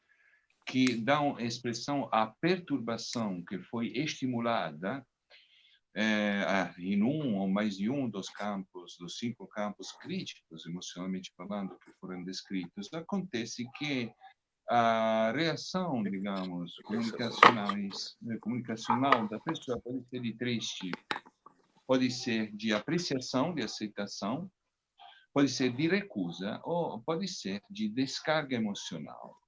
que dão expressão à perturbação que foi estimulada, é, em um ou mais de um dos campos, dos cinco campos críticos, emocionalmente falando, que foram descritos, acontece que a reação, digamos, comunicacionais, comunicacional da pessoa pode ser de três tipos. Pode ser de apreciação, de aceitação, pode ser de recusa ou pode ser de descarga emocional.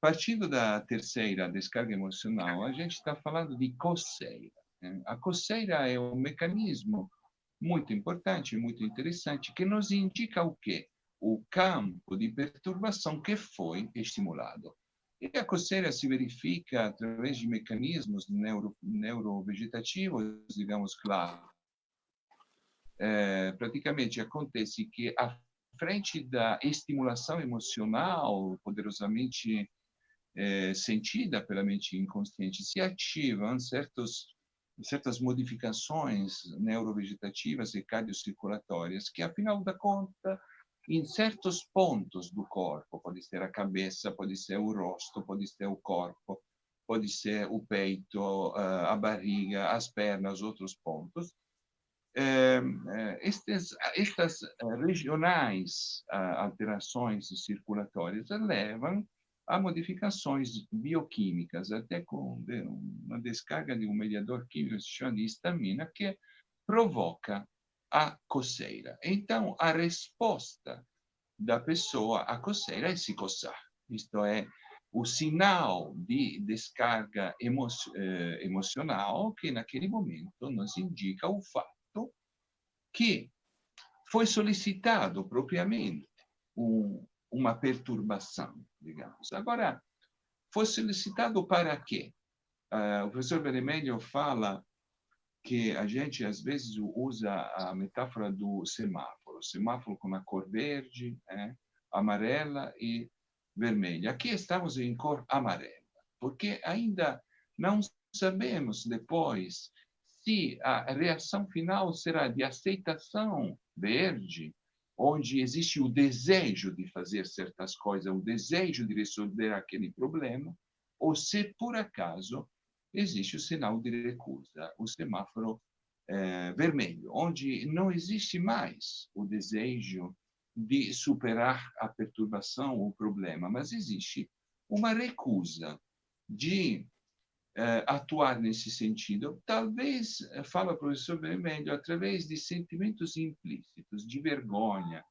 Partindo da terceira descarga emocional, a gente está falando de coceira. Né? A coceira é um mecanismo muito importante, muito interessante, que nos indica o quê? O campo de perturbação que foi estimulado. E a coceira se verifica através de mecanismos neuro, neurovegetativos, digamos, claro. É, praticamente acontece que à frente da estimulação emocional poderosamente é, sentida pela mente inconsciente, se ativam certos, certas modificações neurovegetativas e cardiocirculatórias que, afinal da conta, em certos pontos do corpo, pode ser a cabeça, pode ser o rosto, pode ser o corpo, pode ser o peito, a barriga, as pernas, outros pontos. Estes, estas regionais alterações circulatórias levam há modificações bioquímicas, até com uma descarga de um mediador químico que se chama de histamina, que provoca a coceira. Então, a resposta da pessoa à coceira é se coçar. Isto é, o sinal de descarga emo eh, emocional que, naquele momento, nos indica o fato que foi solicitado propriamente um, uma perturbação, digamos. Agora, foi solicitado para quê? Uh, o professor Beremelho fala que a gente, às vezes, usa a metáfora do semáforo. Semáforo com a cor verde, é, amarela e vermelha. Aqui estamos em cor amarela, porque ainda não sabemos depois se a reação final será de aceitação verde onde existe o desejo de fazer certas coisas, o desejo de resolver aquele problema, ou se por acaso existe o sinal de recusa, o semáforo é, vermelho, onde não existe mais o desejo de superar a perturbação ou o problema, mas existe uma recusa de atuar nesse sentido. Talvez, eh, fala o professor Vermelho, através de sentimentos implícitos, de vergonha,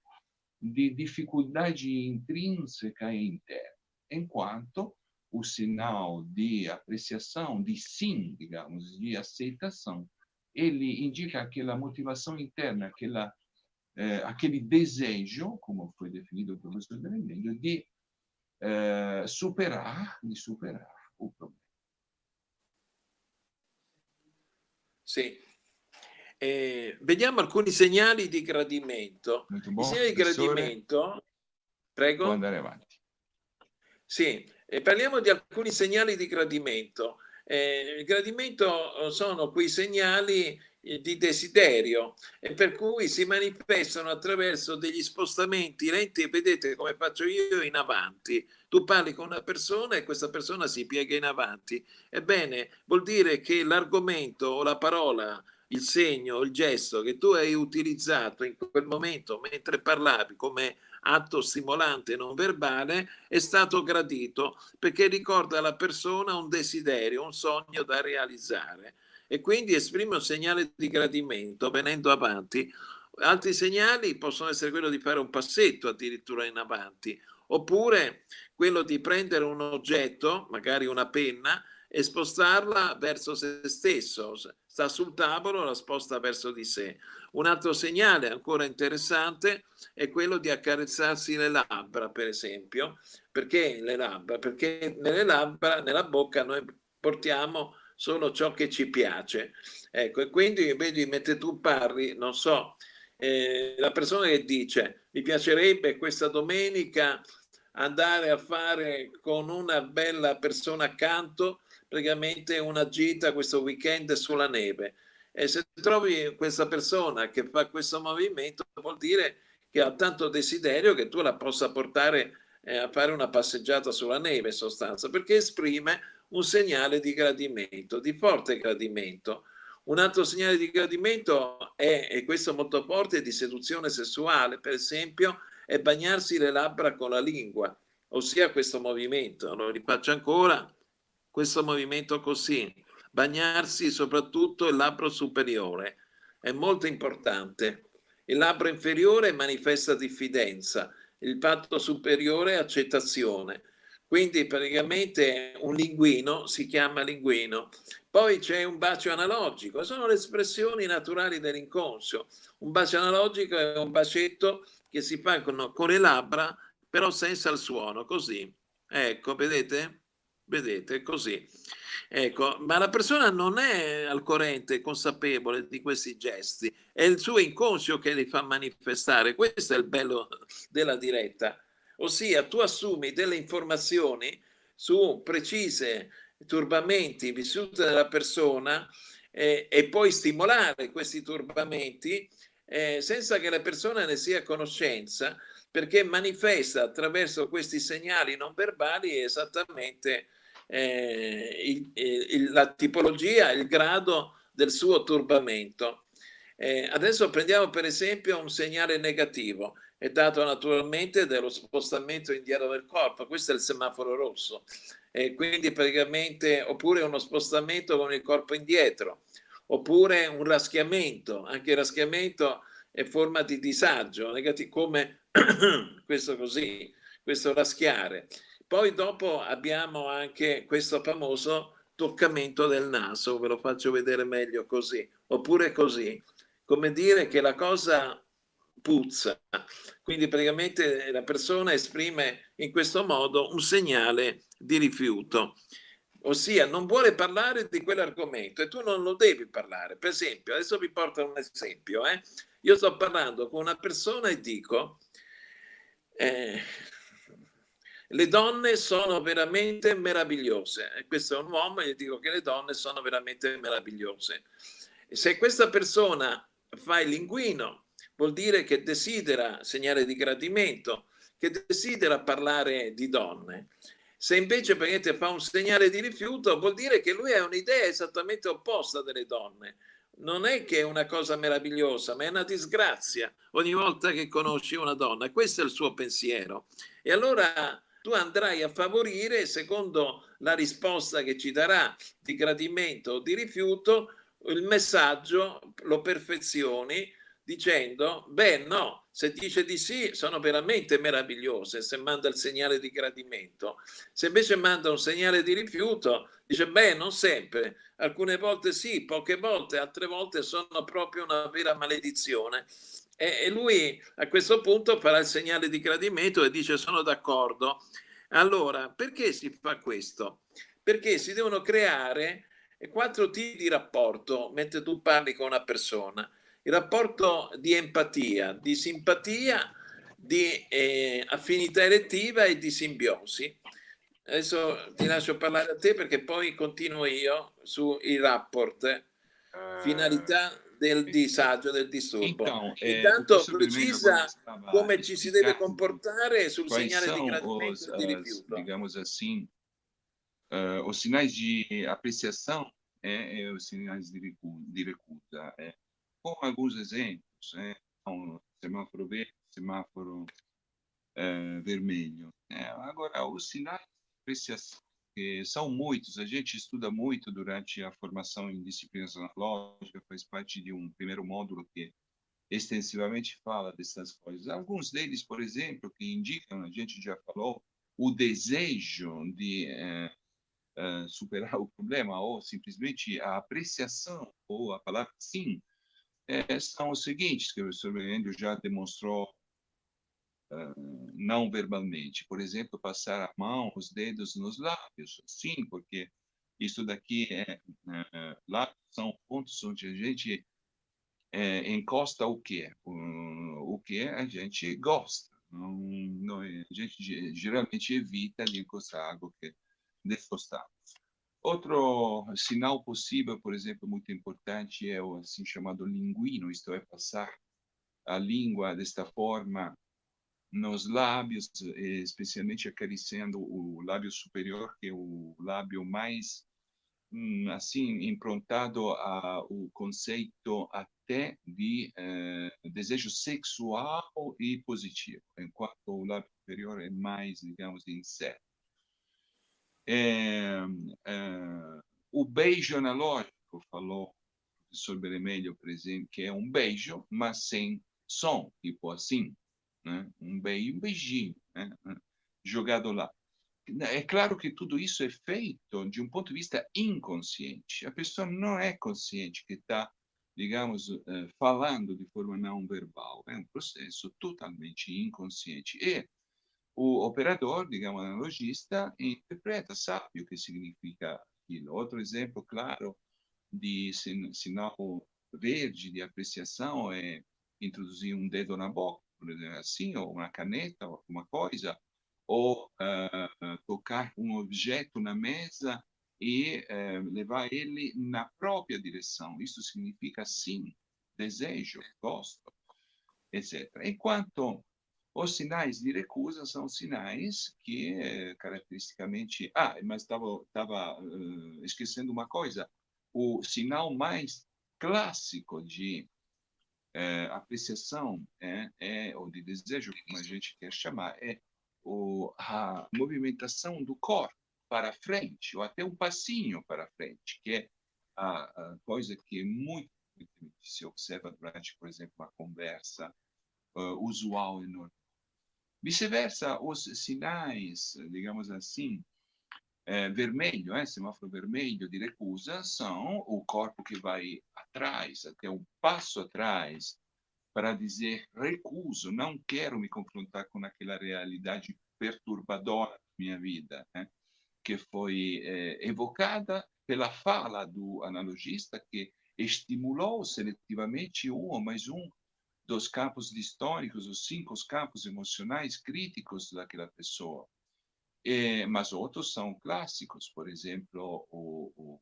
de dificuldade intrínseca e interna, enquanto o sinal de apreciação, de sim, digamos, de aceitação, ele indica aquela motivação interna, aquela, eh, aquele desejo, como foi definido pelo professor Vermelho, de eh, superar, de superar o problema. Sì. Eh, vediamo alcuni segnali di gradimento. I segnali di gradimento... Prego. Può andare avanti. Sì, eh, parliamo di alcuni segnali di gradimento. Eh, il gradimento sono quei segnali eh, di desiderio e per cui si manifestano attraverso degli spostamenti lenti vedete come faccio io in avanti tu parli con una persona e questa persona si piega in avanti. Ebbene, vuol dire che l'argomento o la parola, il segno, il gesto che tu hai utilizzato in quel momento mentre parlavi come atto stimolante non verbale è stato gradito perché ricorda alla persona un desiderio, un sogno da realizzare e quindi esprime un segnale di gradimento venendo avanti. Altri segnali possono essere quello di fare un passetto addirittura in avanti oppure quello di prendere un oggetto, magari una penna, e spostarla verso se stesso. Sta sul tavolo, la sposta verso di sé. Un altro segnale ancora interessante è quello di accarezzarsi le labbra, per esempio. Perché le labbra? Perché nelle labbra, nella bocca, noi portiamo solo ciò che ci piace. Ecco, e quindi vedi, mentre tu parli, non so, eh, la persona che dice mi piacerebbe questa domenica andare a fare con una bella persona accanto praticamente una gita questo weekend sulla neve e se trovi questa persona che fa questo movimento vuol dire che ha tanto desiderio che tu la possa portare eh, a fare una passeggiata sulla neve in sostanza perché esprime un segnale di gradimento, di forte gradimento Un altro segnale di gradimento è, e questo molto forte, di seduzione sessuale, per esempio, è bagnarsi le labbra con la lingua, ossia questo movimento. Lo rifaccio ancora, questo movimento così, bagnarsi soprattutto il labbro superiore, è molto importante. Il labbro inferiore manifesta diffidenza, il patto superiore accettazione. Quindi praticamente un linguino si chiama linguino. Poi c'è un bacio analogico, sono le espressioni naturali dell'inconscio. Un bacio analogico è un bacetto che si fa con, con le labbra, però senza il suono, così. Ecco, vedete? Vedete, così. Ecco, ma la persona non è al corrente, consapevole di questi gesti, è il suo inconscio che li fa manifestare. Questo è il bello della diretta. Ossia, tu assumi delle informazioni su precise turbamenti vissuti dalla persona eh, e puoi stimolare questi turbamenti eh, senza che la persona ne sia a conoscenza perché manifesta attraverso questi segnali non verbali esattamente eh, il, il, la tipologia, il grado del suo turbamento. Eh, adesso prendiamo per esempio un segnale negativo, è dato naturalmente dallo spostamento indietro del corpo, questo è il semaforo rosso, e quindi praticamente oppure uno spostamento con il corpo indietro, oppure un raschiamento, anche il raschiamento è forma di disagio, negativo, come questo così, questo raschiare. Poi dopo abbiamo anche questo famoso toccamento del naso, ve lo faccio vedere meglio così, oppure così, come dire che la cosa puzza. Quindi praticamente la persona esprime in questo modo un segnale di rifiuto, ossia non vuole parlare di quell'argomento e tu non lo devi parlare. Per esempio, adesso vi porto un esempio. Eh? Io sto parlando con una persona e dico... Eh, le donne sono veramente meravigliose. Questo è un uomo e gli dico che le donne sono veramente meravigliose. Se questa persona fa il linguino, vuol dire che desidera segnare di gradimento, che desidera parlare di donne. Se invece fa un segnale di rifiuto, vuol dire che lui ha un'idea esattamente opposta delle donne. Non è che è una cosa meravigliosa, ma è una disgrazia ogni volta che conosci una donna. Questo è il suo pensiero. E allora tu andrai a favorire, secondo la risposta che ci darà di gradimento o di rifiuto, il messaggio lo perfezioni dicendo, beh no, se dice di sì sono veramente meravigliose, se manda il segnale di gradimento. Se invece manda un segnale di rifiuto, dice, beh non sempre, alcune volte sì, poche volte, altre volte sono proprio una vera maledizione. E, lui a questo punto farà il segnale di gradimento e dice sono d'accordo. Allora, perché si fa questo? Perché si devono creare quattro tipi di rapporto mentre tu parli con una persona. Il rapporto di empatia, di simpatia, di eh, affinità elettiva e di simbiosi. Adesso ti lascio parlare a te perché poi continuo io sui rapport, eh, finalità del disagio, del disturbo. Então, Intanto precisa come ci si deve comportare sul segnale di gradimento e di rifiuto. Digamos assim, uh, os sinais de apreciação é, é os sinais de recusa. É. Com alguns exemplos, é, um semáforo verde, semáforo uh, vermelho. É, agora, os sinais de apreciação porque são muitos, a gente estuda muito durante a formação em disciplinas analógicas, faz parte de um primeiro módulo que extensivamente fala dessas coisas. Alguns deles, por exemplo, que indicam, a gente já falou, o desejo de é, é, superar o problema, ou simplesmente a apreciação, ou a palavra sim, é, são os seguintes, que o Endo já demonstrou não verbalmente. Por exemplo, passar a mão, os dedos nos lábios. Sim, porque isso daqui é, é lábios são pontos onde a gente é, encosta o que o, o que a gente gosta. Não, não, a gente geralmente evita de encostar algo que desgostamos. Outro sinal possível, por exemplo, muito importante é o assim chamado linguino, isto é, passar a língua desta forma nos lábios, especialmente acariciando o lábio superior, que é o lábio mais hum, assim, improntado ao conceito até de eh, desejo sexual e positivo, enquanto o lábio superior é mais, digamos, incerto. É, é, o beijo analógico, falou o professor Beremelho, exemplo, que é um beijo, mas sem som, tipo assim, né? um beijo, um beijinho, né? jogado lá. É claro que tudo isso é feito de um ponto de vista inconsciente. A pessoa não é consciente que está, digamos, eh, falando de forma não verbal. É um processo totalmente inconsciente. E o operador, digamos, analogista, interpreta, sabe o que significa aquilo. Outro exemplo claro de sinal verde de apreciação é introduzir um dedo na boca, por exemplo, assim, ou uma caneta, ou alguma coisa, ou uh, tocar um objeto na mesa e uh, levar ele na própria direção. Isso significa sim, desejo, gosto, etc. Enquanto os sinais de recusa são sinais que, eh, caracteristicamente... Ah, mas estava uh, esquecendo uma coisa. O sinal mais clássico de uh, apreciação é, é, ou de desejo, como a gente quer chamar, é o, a movimentação do corpo para frente, ou até um passinho para frente, que é a, a coisa que muito se observa durante, por exemplo, uma conversa uh, usual e normal. Vice-versa, os sinais, digamos assim, é, vermelho, é, semáforo vermelho de recusa, são o corpo que vai atrás, até um passo atrás, para dizer recuso, não quero me confrontar com aquela realidade perturbadora da minha vida, né? que foi eh, evocada pela fala do analogista que estimulou seletivamente um ou mais um dos campos históricos, os cinco campos emocionais críticos daquela pessoa. Eh, mas outros são clássicos, por exemplo, o, o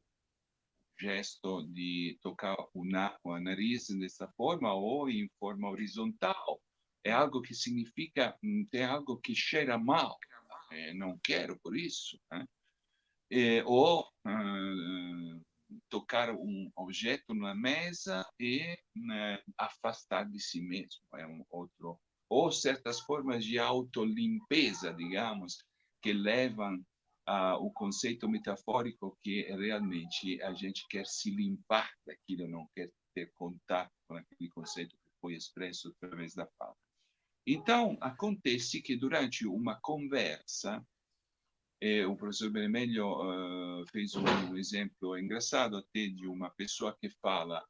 gesto de tocar o, na, o nariz dessa forma ou em forma horizontal. É algo que significa, hum, tem algo que cheira mal. É, não quero por isso. Né? É, ou uh, tocar um objeto na mesa e né, afastar de si mesmo. É um outro. Ou certas formas de autolimpeza, digamos, que levam ah, o conceito metafórico que realmente a gente quer se limpar daquilo, não quer ter contato com aquele conceito que foi expresso através da fala. Então, acontece que durante uma conversa, eh, o professor Benemelho uh, fez um exemplo engraçado até de uma pessoa que fala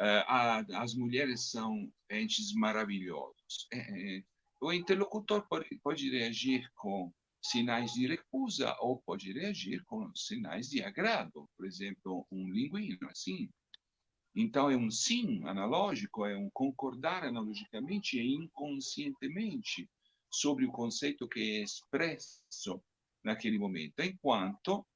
uh, as mulheres são entes maravilhosos. É, é, o interlocutor pode, pode reagir com sinais de recusa ou pode reagir com sinais de agrado, por exemplo, um linguino, assim. Então, é um sim analógico, é um concordar analogicamente e inconscientemente sobre o conceito que é expresso naquele momento, enquanto,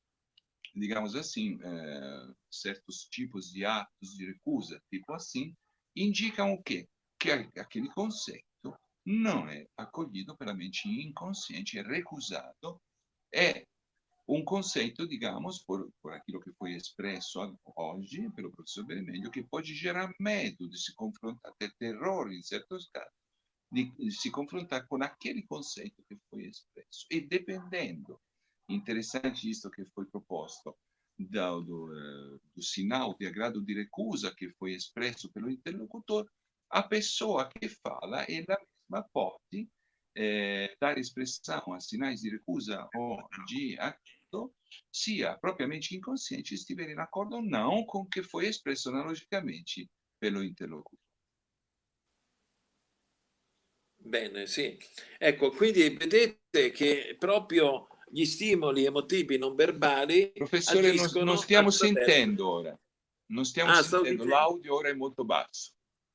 digamos assim, é, certos tipos de atos de recusa, tipo assim, indicam o quê? Que aquele conceito não é acolhido pela mente inconsciente, é recusado, é um conceito, digamos, por, por aquilo que foi expresso hoje pelo professor Vermelho, que pode gerar medo de se confrontar, ter terror em certos casos, de, de se confrontar com aquele conceito que foi expresso. E dependendo, interessante isso que foi proposto, do, do, eh, do sinal de agrado de recusa que foi expresso pelo interlocutor, a pessoa que fala, ela ma pode eh, dare espressão a sinais di recusa o di atto, sia propriamente inconsciente estiver in accordo o não com o che foi espresso analogicamente pelo interlocutore. Bene, sì. Ecco, quindi vedete che proprio gli stimoli emotivi non verbali Professore, non, non stiamo sentendo ora. Non stiamo ah, sentendo, l'audio ora è molto basso.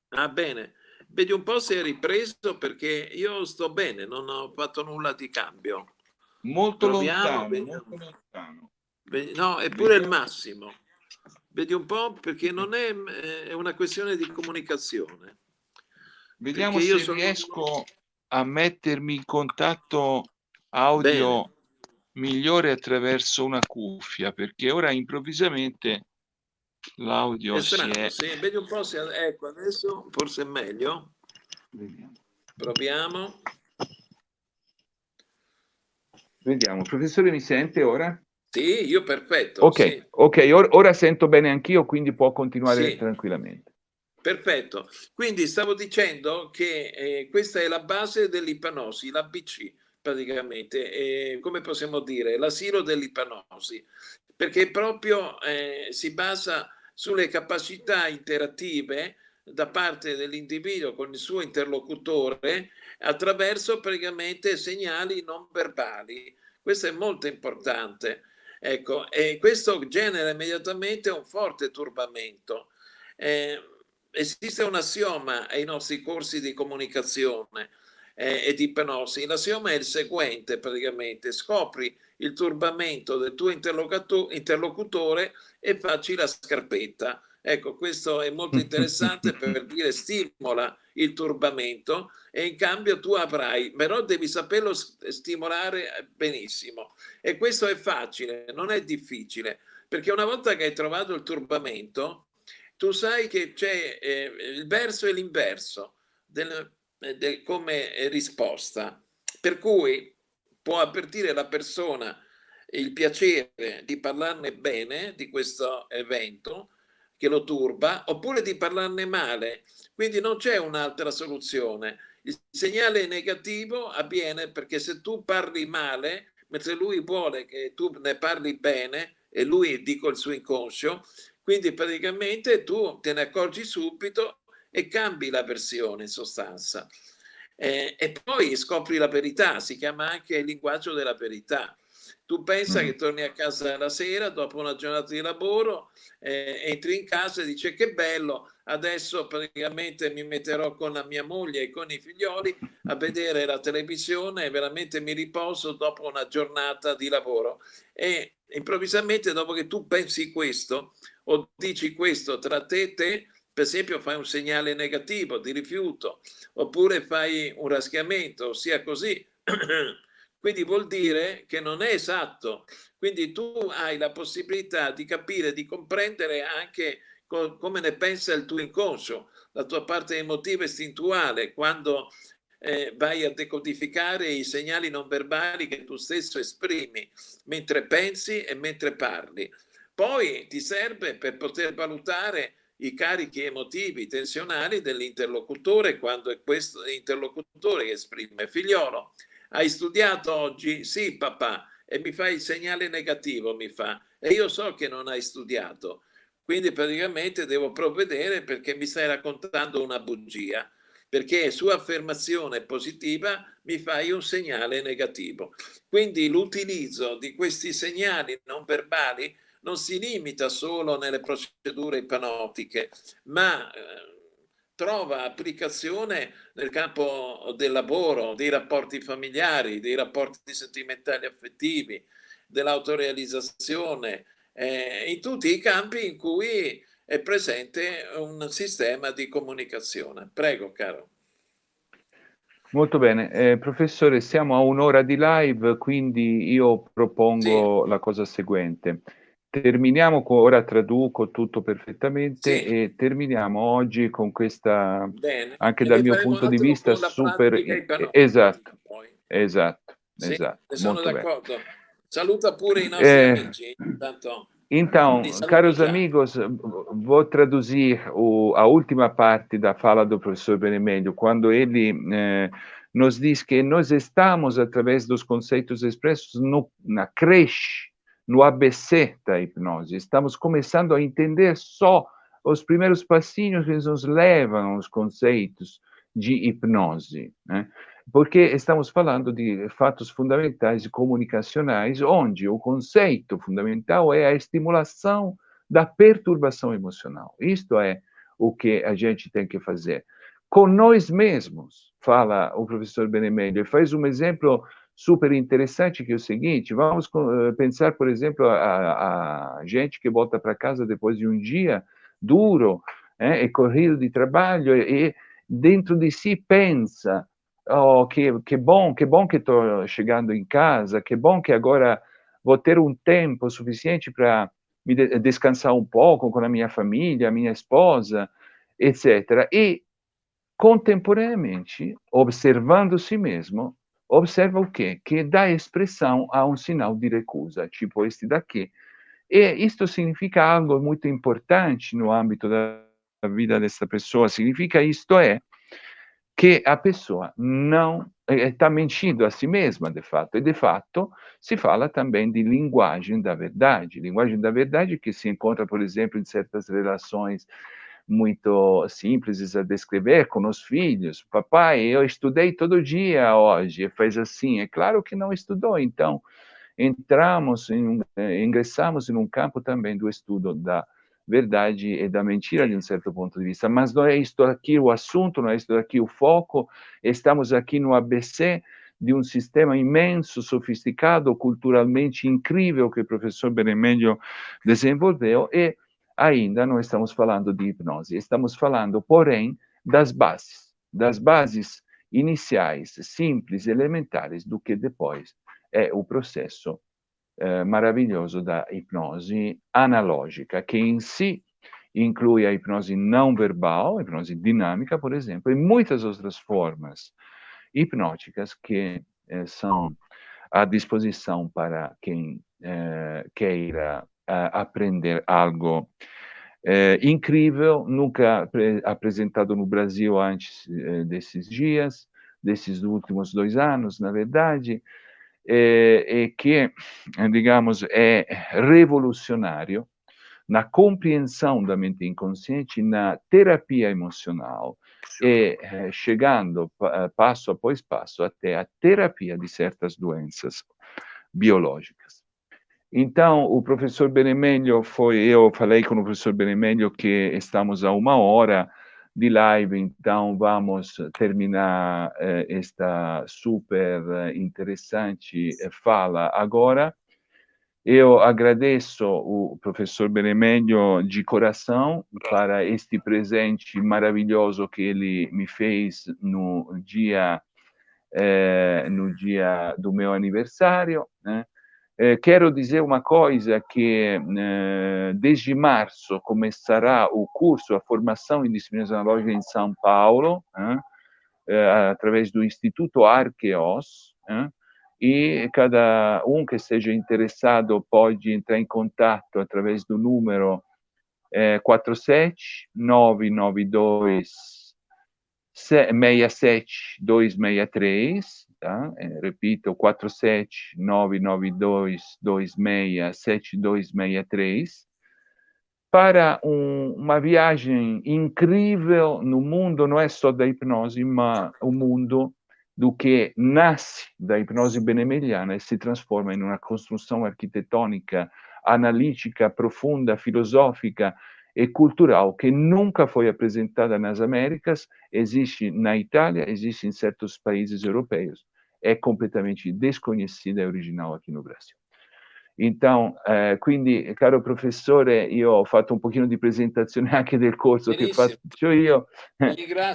Ah, bene. Vedi un po' se è ripreso perché io sto bene, non ho fatto nulla di cambio. Molto Proviamo, lontano, molto lontano. No, è pure il massimo. Vedi un po' perché non è, è una questione di comunicazione. Vediamo se sono... riesco a mettermi in contatto audio. migliore attraverso una cuffia, perché ora improvvisamente l'audio si è... Sì, vedi un po' se... Ecco, adesso forse è meglio. Vediamo. Proviamo. Vediamo, professore mi sente ora? Sì, io perfetto. Ok, sì. okay or ora sento bene anch'io, quindi può continuare sì. tranquillamente. Perfetto. Quindi stavo dicendo che eh, questa è la base dell'ipnosi, l'ABC praticamente, eh, come possiamo dire, l'asilo dell'ipnosi, perché proprio eh, si basa sulle capacità interattive da parte dell'individuo con il suo interlocutore attraverso praticamente segnali non verbali. Questo è molto importante. Ecco, e questo genera immediatamente un forte turbamento. Eh, esiste un assioma ai nostri corsi di comunicazione eh, e di ipnosi. L'assioma è il seguente praticamente, scopri il turbamento del tuo interlocutore e facci la scarpetta. Ecco, questo è molto interessante per dire stimola il turbamento e in cambio tu avrai, però devi saperlo stimolare benissimo. E questo è facile, non è difficile, perché una volta che hai trovato il turbamento, tu sai che c'è eh, il verso e l'inverso del, del, come risposta. Per cui può avvertire la persona il piacere di parlarne bene di questo evento, che lo turba, oppure di parlarne male. Quindi non c'è un'altra soluzione. Il segnale negativo avviene perché se tu parli male, mentre lui vuole che tu ne parli bene, e lui dico il suo inconscio, quindi praticamente tu te ne accorgi subito e cambi la versione in sostanza. Eh, e poi scopri la verità, si chiama anche il linguaggio della verità. Tu pensa mm. che torni a casa la sera dopo una giornata di lavoro, eh, entri in casa e dici che bello, adesso praticamente mi metterò con la mia moglie e con i figlioli a vedere la televisione e veramente mi riposo dopo una giornata di lavoro. E improvvisamente dopo che tu pensi questo o dici questo tra te e te, per esempio fai un segnale negativo di rifiuto oppure fai un raschiamento, ossia così Quindi vuol dire che non è esatto. Quindi tu hai la possibilità di capire, di comprendere anche co come ne pensa il tuo inconscio, la tua parte emotiva istintuale, quando eh, vai a decodificare i segnali non verbali che tu stesso esprimi mentre pensi e mentre parli. Poi ti serve per poter valutare i carichi emotivi tensionali dell'interlocutore quando è questo l'interlocutore che esprime figliolo hai studiato oggi? Sì, papà. E mi fa il segnale negativo, mi fa. E io so che non hai studiato. Quindi praticamente devo provvedere perché mi stai raccontando una bugia. Perché su affermazione positiva mi fai un segnale negativo. Quindi l'utilizzo di questi segnali non verbali non si limita solo nelle procedure ipnotiche, ma eh, trova applicazione nel campo del lavoro, dei rapporti familiari, dei rapporti sentimentali affettivi, dell'autorealizzazione, eh, in tutti i campi in cui è presente un sistema di comunicazione. Prego, caro. Molto bene. Eh, professore, siamo a un'ora di live, quindi io propongo sì. la cosa seguente terminiamo con, ora traduco tutto perfettamente sì. e terminiamo oggi con questa, Bene. anche e dal mio punto di vista, super... Esatto, esatto, sì, esatto. Sono d'accordo. Saluta pure i nostri eh, amici. Intanto. Então, caros amigos, vou traduzir o, a última parte da fala do professor Benemelho, quando ele eh, nos diz que nós estamos, através dos conceitos expressos, no, na creche no ABC da hipnose. Estamos começando a entender só os primeiros passinhos que nos levam aos conceitos de hipnose, né? porque estamos falando de fatos fundamentais e comunicacionais, onde o conceito fundamental é a estimulação da perturbação emocional. Isto é o que a gente tem que fazer. Com nós mesmos, fala o professor Benemelho, ele faz um exemplo super interessante, que é o seguinte, vamos eh, pensar, por exemplo, a, a gente que volta para casa depois de um dia duro é, e corrido de trabalho e dentro de si pensa oh, che, che bom, che bom che estou chegando em casa, que bom que agora vou ter um tempo suficiente para me de descansar um pouco com a minha família, a minha esposa, etc. E, contemporaneamente, observando si mesmo, observa o quê? Que dá expressão a um sinal de recusa, tipo este daqui. E isto significa algo muito importante no âmbito da vida dessa pessoa, significa isto é, que a pessoa não está mentindo a si mesma, de fato. E, de fato, se fala também de linguagem da verdade. Linguagem da verdade que se encontra, por exemplo, em certas relações muito simples a descrever com os filhos. Papai, eu estudei todo dia hoje, faz assim. É claro que não estudou, então entramos, em, eh, ingressamos em um campo também do estudo da verdade e da mentira de um certo ponto de vista, mas não é isto aqui o assunto, não é isto aqui o foco, estamos aqui no ABC de um sistema imenso, sofisticado, culturalmente incrível que o professor Benemelio desenvolveu e ainda não estamos falando de hipnose, estamos falando, porém, das bases, das bases iniciais, simples, elementares, do que depois é o processo eh, maravilhoso da hipnose analógica, que em si inclui a hipnose não verbal, a hipnose dinâmica, por exemplo, e muitas outras formas hipnóticas que eh, são à disposição para quem eh, queira aprender algo incrível, nunca apresentado no Brasil antes desses dias, desses últimos dois anos, na verdade, eh, e che, digamos, è rivoluzionario na compreensão da mente inconsciente, na terapia emocional e eh, chegando pa passo após passo até a terapia de certas doenças biológicas. Então, o professor Benemelio foi, eu falei com o professor Benemelio que estamos a uma hora de live, então vamos terminar eh, esta super interessante eh, fala agora. Eu agradeço o professor Benemelio de coração para este presente maravilhoso que ele me fez no dia, eh, no dia do meu aniversário. Né? Eh, quero dizer uma coisa que eh, desde março começará o curso, a formação em disciplinas analógicas em São Paulo, eh, através do Instituto Arqueos, e cada um que esteja interessado pode entrar em contato através do número eh, 47 992 67 263 tá? É, repito, 47992267263, para um, uma viagem incrível no mundo, não é só da hipnose, mas o mundo do que nasce da hipnose benemeliana e se transforma em uma construção arquitetônica, analítica, profunda, filosófica e cultural que nunca foi apresentada nas Américas, existe na Itália, existe em certos países europeus è completamente desconhecida e originale aqui no Brasil. Então, eh, quindi, caro professore, io ho fatto un pochino di presentazione anche del corso Benissimo. che faccio io.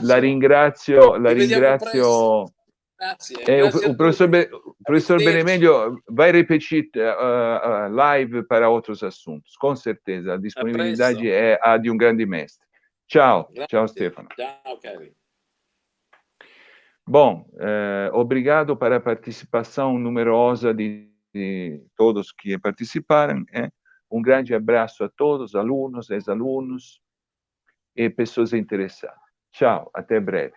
La ringrazio, la ringrazio. Grazie. Eh, grazie professor, Be professor Benemeglio vai repetir uh, uh, live para outros assuntos, com certeza. A disponibilidade a é a de um grande mestre. Ciao, grazie. ciao Stefano. Ciao, Kevin. Bom, eh, obrigado para a participação numerosa de, de todos que participaram. Eh? Um grande abraço a todos, alunos, ex-alunos e pessoas interessadas. Tchau, até breve.